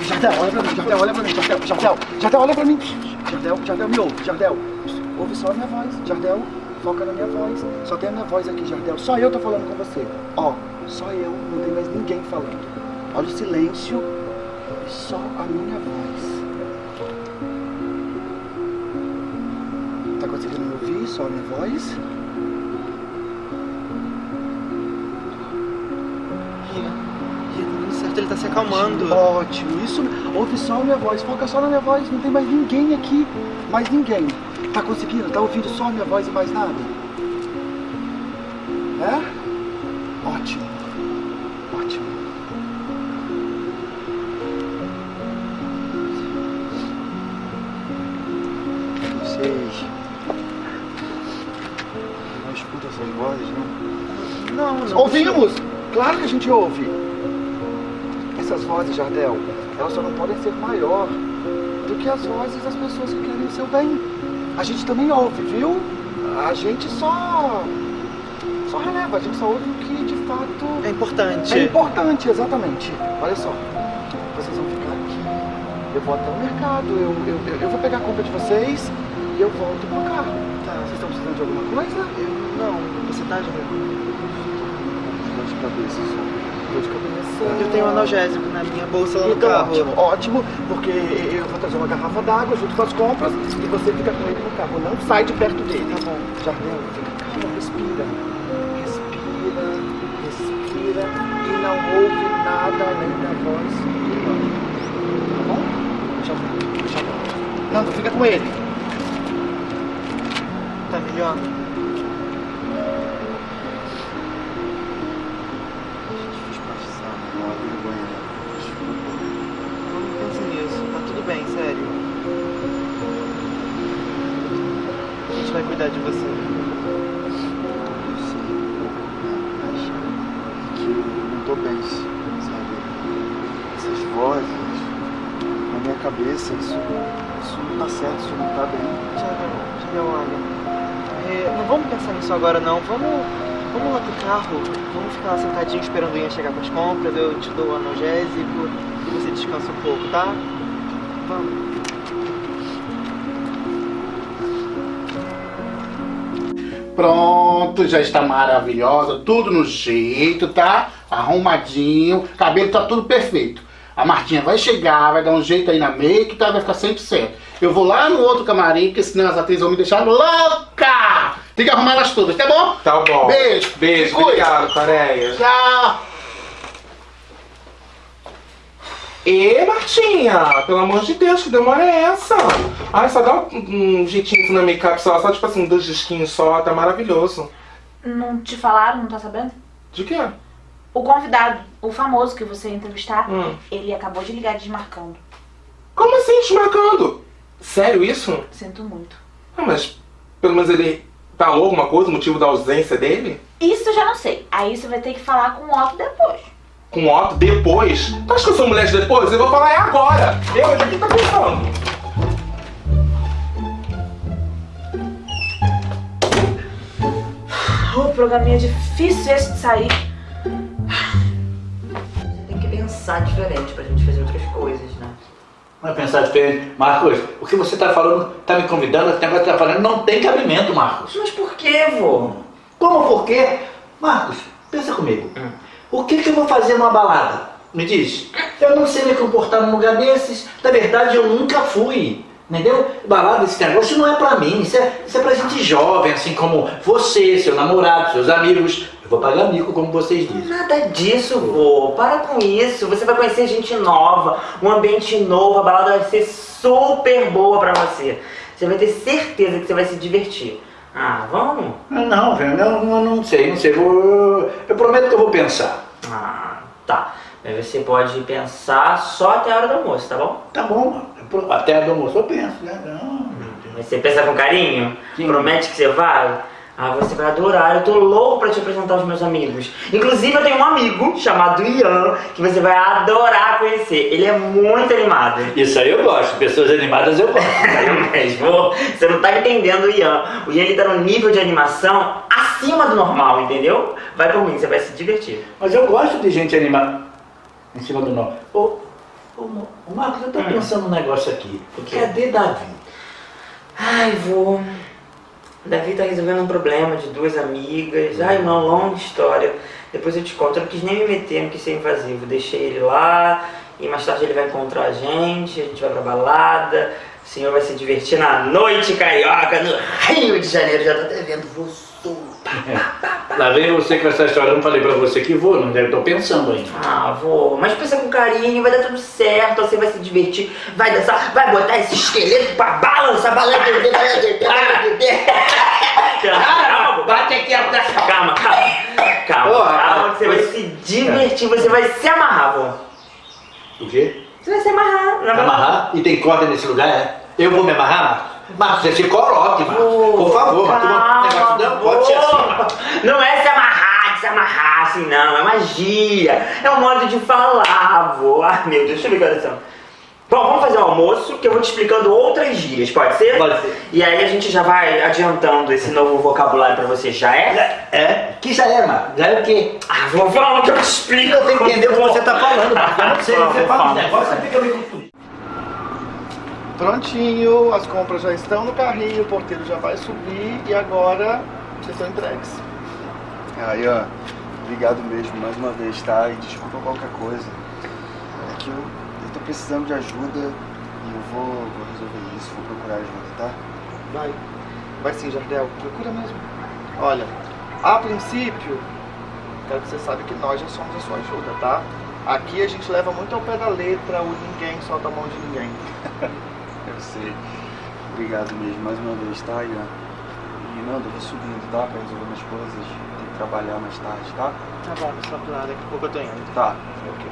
Jardel, olha pra mim. Jardel, olha pra mim. Jardel, Jardel, Jardel, olha pra mim. Jardel, Jardel, me ouve. Jardel, ouve só a minha voz. Jardel, Foca na minha voz. Só tem a minha voz aqui, Jardel. Só eu tô falando com você. Ó, só eu, não tem mais ninguém falando. Olha o silêncio e só a minha voz. Tá conseguindo me ouvir? Só a minha voz? Certo, ele tá se acalmando. Ótimo, isso. Ouve só a minha voz, foca só na minha voz. Não tem mais ninguém aqui. Mais ninguém. Tá conseguindo? Tá ouvindo só a minha voz e mais nada? É? Gente ouve. Essas vozes, Jardel, elas só não podem ser maior do que as vozes das pessoas que querem o seu bem. A gente também ouve, viu? A gente só. só releva, a gente só ouve o que de fato. É importante. É importante, exatamente. Olha só, vocês vão ficar aqui. Eu vou até o mercado, eu, eu, eu, vou pegar a compra de vocês e eu volto com o carro. Tá. Vocês estão precisando de alguma coisa? Eu não. Você tá, Jardel? Cabeça só. Dor de cabeça. Eu tenho um analgésico na minha bolsa lá no Então, carro. ótimo, ótimo, porque eu vou trazer uma garrafa d'água junto com as compras e você fica com ele no carro. Não sai de perto dele. Tá bom. Jardel, fica calma, respira. Respira, respira e não ouve nada além da voz. Tá bom? Já volto, já volto. Nando, fica com ele. Tá melhor? Cabeça, isso, isso não tá certo, isso não tá bem. Jardel, olha. é, não vamos pensar nisso agora, não. Vamos, vamos lá pro carro. Vamos ficar lá sentadinho esperando o chegar com as compras. Eu te dou o analgésico e você descansa um pouco, tá? Vamos. Pronto, já está maravilhosa, tudo no jeito, tá? Arrumadinho, cabelo tá tudo perfeito. A Martinha vai chegar, vai dar um jeito aí na make, tá? Vai ficar sempre certo. Eu vou lá no outro camarim, porque senão as atrizes vão me deixar louca! Tem que arrumar elas todas, tá bom? Tá bom. Beijo. Beijo, obrigado, Coreia. Tchau. Ê, Martinha, pelo amor de Deus, que demora é essa? Ai, só dá um, um jeitinho na make-up, só, só tipo assim, dois disquinhos só, tá maravilhoso. Não te falaram, não tá sabendo? De quê? O convidado, o famoso que você ia entrevistar, Hum. ele acabou de ligar desmarcando. Como assim, desmarcando? Sério isso? Sinto muito. Ah, mas pelo menos ele falou alguma coisa, o motivo da ausência dele? Isso eu já não sei. Aí você vai ter que falar com o Otto depois. Com o Otto depois? Tu acha que eu sou mulher de depois? Eu vou falar é agora. Eu, o que tá pensando? O programinha é difícil esse de sair. Tem que pensar diferente pra gente fazer outras coisas, né? Vai pensar diferente. Marcos, o que você tá falando, tá me convidando, esse negócio que tá falando, não tem cabimento, Marcos. Mas por que, vô? Como por quê? Marcos, pensa comigo. O que que eu vou fazer numa balada? Me diz. Eu não sei me comportar num lugar desses. Na verdade, eu nunca fui. Entendeu? Balada, esse negócio não é pra mim. Isso é, isso é pra gente jovem, assim como você, seu namorado, seus amigos. Eu vou pagar mico, como vocês dizem. Nada disso, vô. Para com isso. Você vai conhecer gente nova, um ambiente novo, a balada vai ser super boa pra você. Você vai ter certeza que você vai se divertir. Ah, vamos? Ah, Não, velho, não, não, não sei, não sei. Vou, eu prometo que eu vou pensar. Ah, tá. Mas você pode pensar só até a hora do almoço, tá bom? Tá bom, mano. Até a hora do almoço eu penso, né? Não. Mas você pensa com carinho? Promete que você vai? Ah, você vai adorar. Eu tô louco pra te apresentar os meus amigos. Inclusive, eu tenho um amigo chamado Ian, que você vai adorar conhecer. Ele é muito animado. Isso aí eu gosto. Pessoas animadas eu gosto. Eu mesmo. Você não tá entendendo o Ian. O Ian ele tá no nível de animação acima do normal, entendeu? Vai por mim, você vai se divertir. Mas eu gosto de gente animada. Em cima do nó. Ô, ô, Marcos, eu tô pensando um negócio aqui. Cadê Davi? Ai, vô. Davi tá resolvendo um problema de duas amigas. Ai, uma longa história. Depois eu te conto. Eu não quis nem me meter, não quis ser invasivo. Deixei ele lá e mais tarde ele vai encontrar a gente. A gente vai pra balada. O senhor vai se divertir na noite carioca, no Rio de Janeiro. Já tô até vendo Lá vem você com essa história, eu não falei pra você que vou, não deve, tô pensando ainda. Ah, vô, mas pensa com carinho, vai dar tudo certo, você vai se divertir, vai dançar, vai botar esse esqueleto pra balançar, balançar, Calma, bate aqui atrás. Calma, calma. Calma, calma, que você vai se divertir, você vai se amarrar, vô. O quê? Você vai se amarrar. Não amarrar? E tem corda nesse lugar, é? Eu vou me amarrar, Marcos? Marcos, você se coloque, Marcos. Por favor. O negócio não pode ser assim. Não é se amarrar, de se amarrar assim, não. É magia. É um modo de falar, vô. Ai, meu Deus, deixa eu que horas são. Bom, vamos fazer o almoço, que eu vou te explicando outras gírias, pode ser? Pode ser. E aí a gente já vai adiantando esse novo vocabulário pra você, já é? É? Que já é, Marcos? Já é o quê? Ah, vou vamos que eu te explico. Eu tenho que entender o que você tá falando. Eu não sei, você fala um negócio, você fica. Prontinho, as compras já estão no carrinho, o porteiro já vai subir e agora vocês estão entregues. Ah, Ian, obrigado mesmo mais uma vez, tá? E desculpa qualquer coisa. É que eu, eu tô precisando de ajuda e eu vou, vou resolver isso, vou procurar ajuda, tá? Vai. Vai sim, Jardel. Procura mesmo. Olha, a princípio, quero que você saiba que nós já somos a sua ajuda, tá? Aqui a gente leva muito ao pé da letra, o ninguém solta a mão de ninguém. Sei. Obrigado mesmo mais uma vez, tá, Ian? E Nando, eu vou subindo, tá? Pra resolver minhas coisas. Tenho que trabalhar mais tarde, tá? Tá bom, só lá, daqui a pouco eu tô indo. Tá, ok.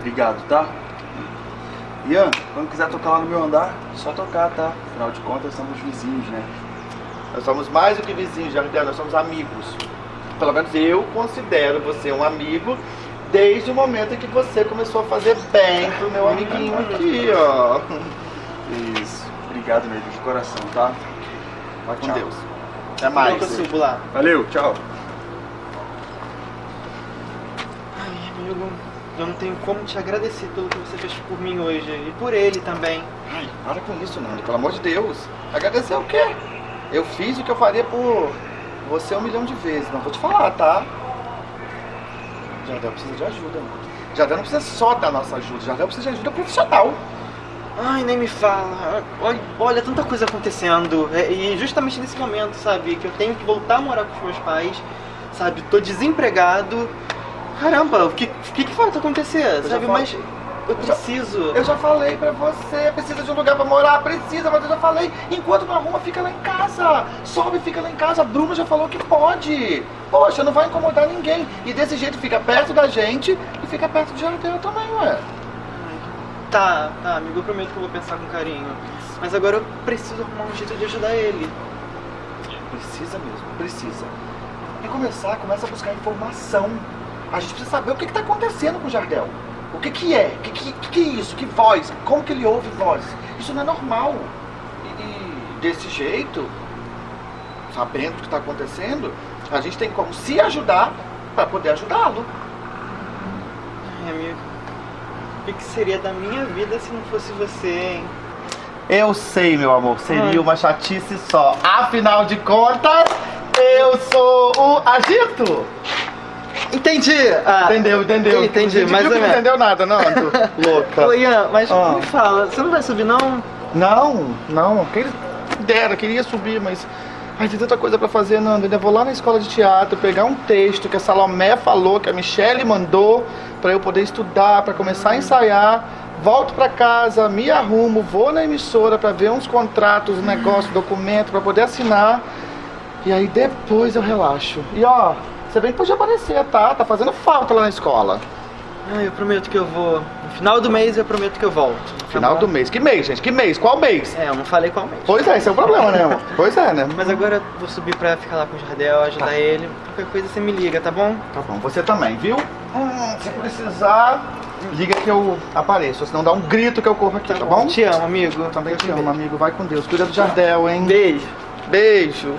Obrigado, tá? Ian, quando quiser tocar lá no meu andar, só tocar, tá? Afinal de contas, somos vizinhos, né? Nós somos mais do que vizinhos, Jardel, nós somos amigos. Pelo menos eu considero você um amigo desde o momento em que você começou a fazer bem pro meu amiguinho aqui, ó. Isso. Obrigado mesmo, de coração, tá? Vai, Com tchau. Deus. Até mais. Eu subo lá. Valeu, tchau. Ai, amigo, eu não tenho como te agradecer pelo que você fez por mim hoje e por ele também. Ai, para com isso, Nando, pelo amor de Deus. Agradecer o quê? Eu fiz o que eu faria por você um milhão de vezes, não vou te falar, tá? Jardel precisa de ajuda, mano. Jardel não precisa só da nossa ajuda, Jardel precisa de ajuda profissional. Ai, nem me fala. Olha, olha tanta coisa acontecendo. É, E justamente nesse momento, sabe? Que eu tenho que voltar a morar com os meus pais, sabe? Tô desempregado. Caramba, o que, que, que falta acontecer, já sabe? Mas eu preciso. Eu já falei pra você, precisa de um lugar pra morar, precisa, mas eu já falei, enquanto não arruma, fica lá em casa. Sobe fica lá em casa. A Bruna já falou que pode. Poxa, não vai incomodar ninguém. E desse jeito fica perto da gente e fica perto de Jardel também, ué. Tá, tá, amigo, eu prometo que eu vou pensar com carinho. Mas agora eu preciso arrumar um jeito de ajudar ele. Precisa mesmo, precisa. E começar, começa a buscar informação. A gente precisa saber o que está acontecendo com o Jardel. O que que é? O que, que, que é isso? Que voz? Como que ele ouve voz? Isso não é normal. E, e desse jeito, sabendo o que está acontecendo, a gente tem como se ajudar para poder ajudá-lo. Ai, amigo, que, que seria da minha vida se não fosse você, hein? Eu sei, meu amor, seria Ai. uma chatice só. Afinal de contas, eu sou o agito. Entendi! Ah, entendeu, entendeu. Entendi, Você mais viu que não entendeu nada, não? Louca. Ô, Ian, mas Ah. me fala, você não vai subir não? Não, não. Quem dera, queria subir, mas. Ai, tem tanta coisa pra fazer, Nando. Ainda vou lá na escola de teatro pegar um texto que a Salomé falou, que a Michelle mandou, pra eu poder estudar, pra começar a ensaiar. Volto pra casa, me arrumo, vou na emissora pra ver uns contratos, um negócio, documento, pra poder assinar. E aí depois eu relaxo. E ó, você bem que pode aparecer, tá? Tá fazendo falta lá na escola. Eu prometo que eu vou. No final do mês eu prometo que eu volto. tá Final bom? do mês. Que mês, gente? Que mês? Qual mês? É, eu não falei qual mês. Pois é, esse é o problema, né, amor? Pois é, né? Mas agora eu vou subir pra ficar lá com o Jardel, ajudar ele. Qualquer coisa você me liga, tá bom? Tá bom, você também, viu? Hum, se precisar, liga que eu apareço. Senão dá um grito que eu corro aqui, tá, bom? Te amo, amigo. Também te amo, amigo. Vai com Deus. Cuida do Jardel, hein? Beijo. Beijo.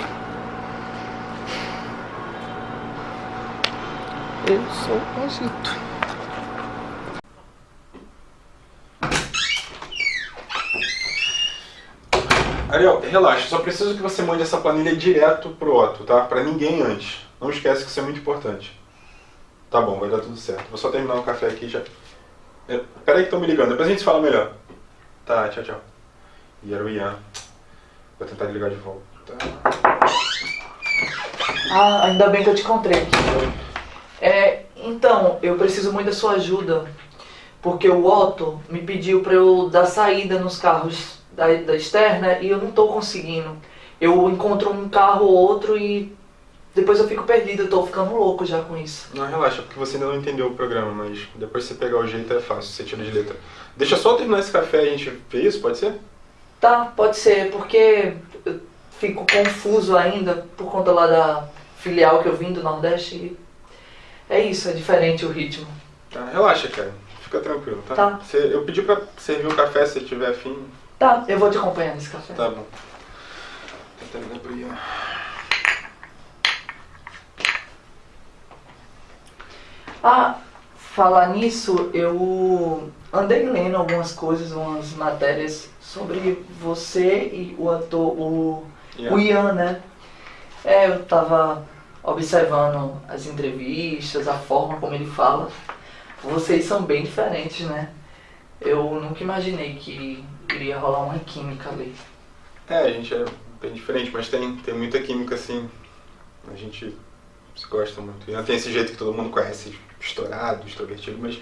Eu sou o Egito. Ariel, relaxa, só preciso que você mande essa planilha direto pro Otto, tá? Pra ninguém antes. Não esquece que isso é muito importante. Tá bom, vai dar tudo certo. Vou só terminar o café aqui já. É, Pera aí que estão me ligando, depois a gente fala melhor. Tá, tchau, tchau. E era o Ian. Vou tentar ligar de volta. Ah, ainda bem que eu te encontrei. É, então, eu preciso muito da sua ajuda. Porque o Otto me pediu pra eu dar saída nos carros da, da externa e eu não tô conseguindo. Eu encontro um carro ou outro e depois eu fico perdido, eu tô ficando louco já com isso. Não, relaxa, porque você ainda não entendeu o programa, mas depois você pegar o jeito é fácil, você tira de letra. Deixa só terminar esse café e a gente vê isso, pode ser? Tá, pode ser, porque eu fico confuso ainda por conta lá da filial que eu vim do Nordeste. E é isso, é diferente o ritmo. Tá, relaxa, cara. Fica tranquilo, tá? Tá. Você- eu pedi pra servir o café se tiver afim. Tá, eu vou te acompanhar nesse café. Tá bom. Tenta ligar pro Ian. Ah, falar nisso, eu andei lendo algumas coisas, umas matérias sobre você e o ator, o, Ian. o Ian, né? É, eu tava observando as entrevistas, a forma como ele fala. Vocês são bem diferentes, né? Eu nunca imaginei que iria rolar uma química ali. É, a gente é bem diferente, mas tem, tem muita química assim. A gente se gosta muito. Ian tem esse jeito que todo mundo conhece, estourado, extrovertido, mas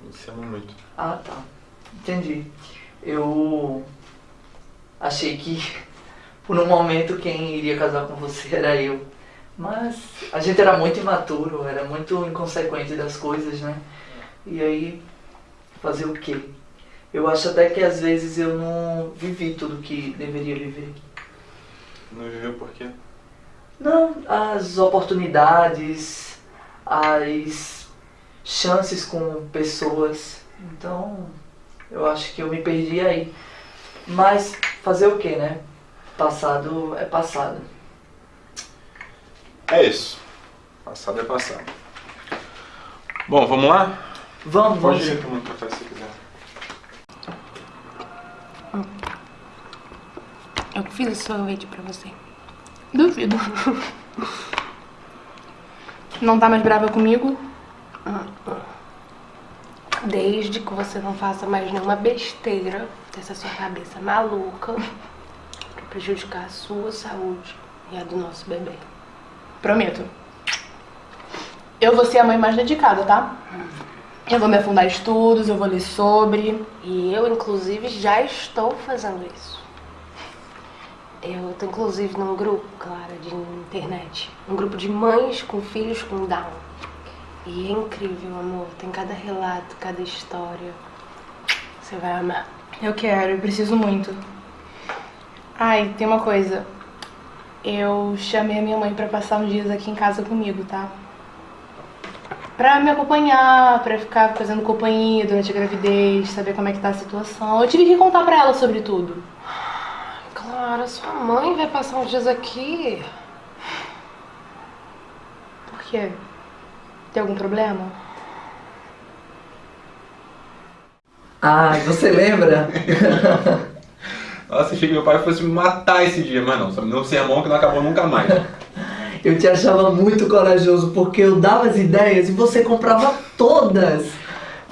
a gente se ama muito. Ah, tá. Entendi. Eu achei que por um momento quem iria casar com você era eu. Mas a gente era muito imaturo, era muito inconsequente das coisas, né? E aí, fazer o quê? Eu acho até que às vezes eu não vivi tudo que deveria viver. Não viveu por quê? Não, as oportunidades, as chances com pessoas. Então, eu acho que eu me perdi aí. Mas fazer o que, né? Passado é passado. É isso. Passado é passado. Bom, vamos lá? Vamos, Pode vamos. ir tomando café se quiser. Eu fiz esse sorvete pra você. Duvido. Não tá mais brava comigo? Desde que você não faça mais nenhuma besteira dessa sua cabeça maluca pra prejudicar a sua saúde e a do nosso bebê. Prometo. Eu vou ser a mãe mais dedicada, tá? Eu vou me afundar em estudos, eu vou ler sobre. E eu, inclusive, já estou fazendo isso. Eu tô, inclusive, num grupo, Clara, de internet. Um grupo de mães com filhos com Down. E é incrível, amor. Tem cada relato, cada história. Você vai amar. Eu quero, eu preciso muito. Ai, tem uma coisa. Eu chamei a minha mãe pra passar uns dias aqui em casa comigo, tá? Pra me acompanhar, pra ficar fazendo companhia durante a gravidez, saber como é que tá a situação. Eu tive que contar pra ela sobre tudo. Clara, sua mãe vai passar uns dias aqui. Por quê? Tem algum problema? Ai, você lembra? Nossa, achei que meu pai fosse me matar esse dia, mas não, só me deu um sermão que não acabou nunca mais. Eu te achava muito corajoso porque eu dava as ideias e você comprava todas.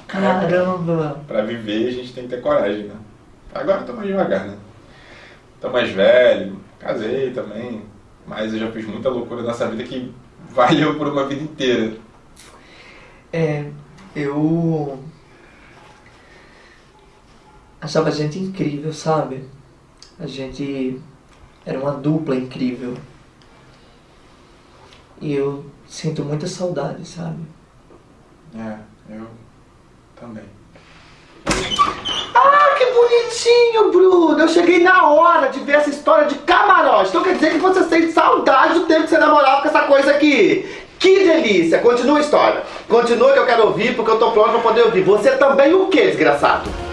Caramba. Pra viver a gente tem que ter coragem, né? Agora eu tô mais devagar, né? Tô mais velho, casei também, mas eu já fiz muita loucura nessa vida que valeu por uma vida inteira. É, eu achava a gente incrível, sabe? A gente era uma dupla incrível. E eu sinto muita saudade, sabe? É, eu também. Ah, que bonitinho, Bruno! Eu cheguei na hora de ver essa história de camarote. Então quer dizer que você sente saudade do tempo que você namorava com essa coisa aqui. Que delícia! Continua a história. Continua que eu quero ouvir, porque eu tô pronto pra poder ouvir. Você também o que, desgraçado?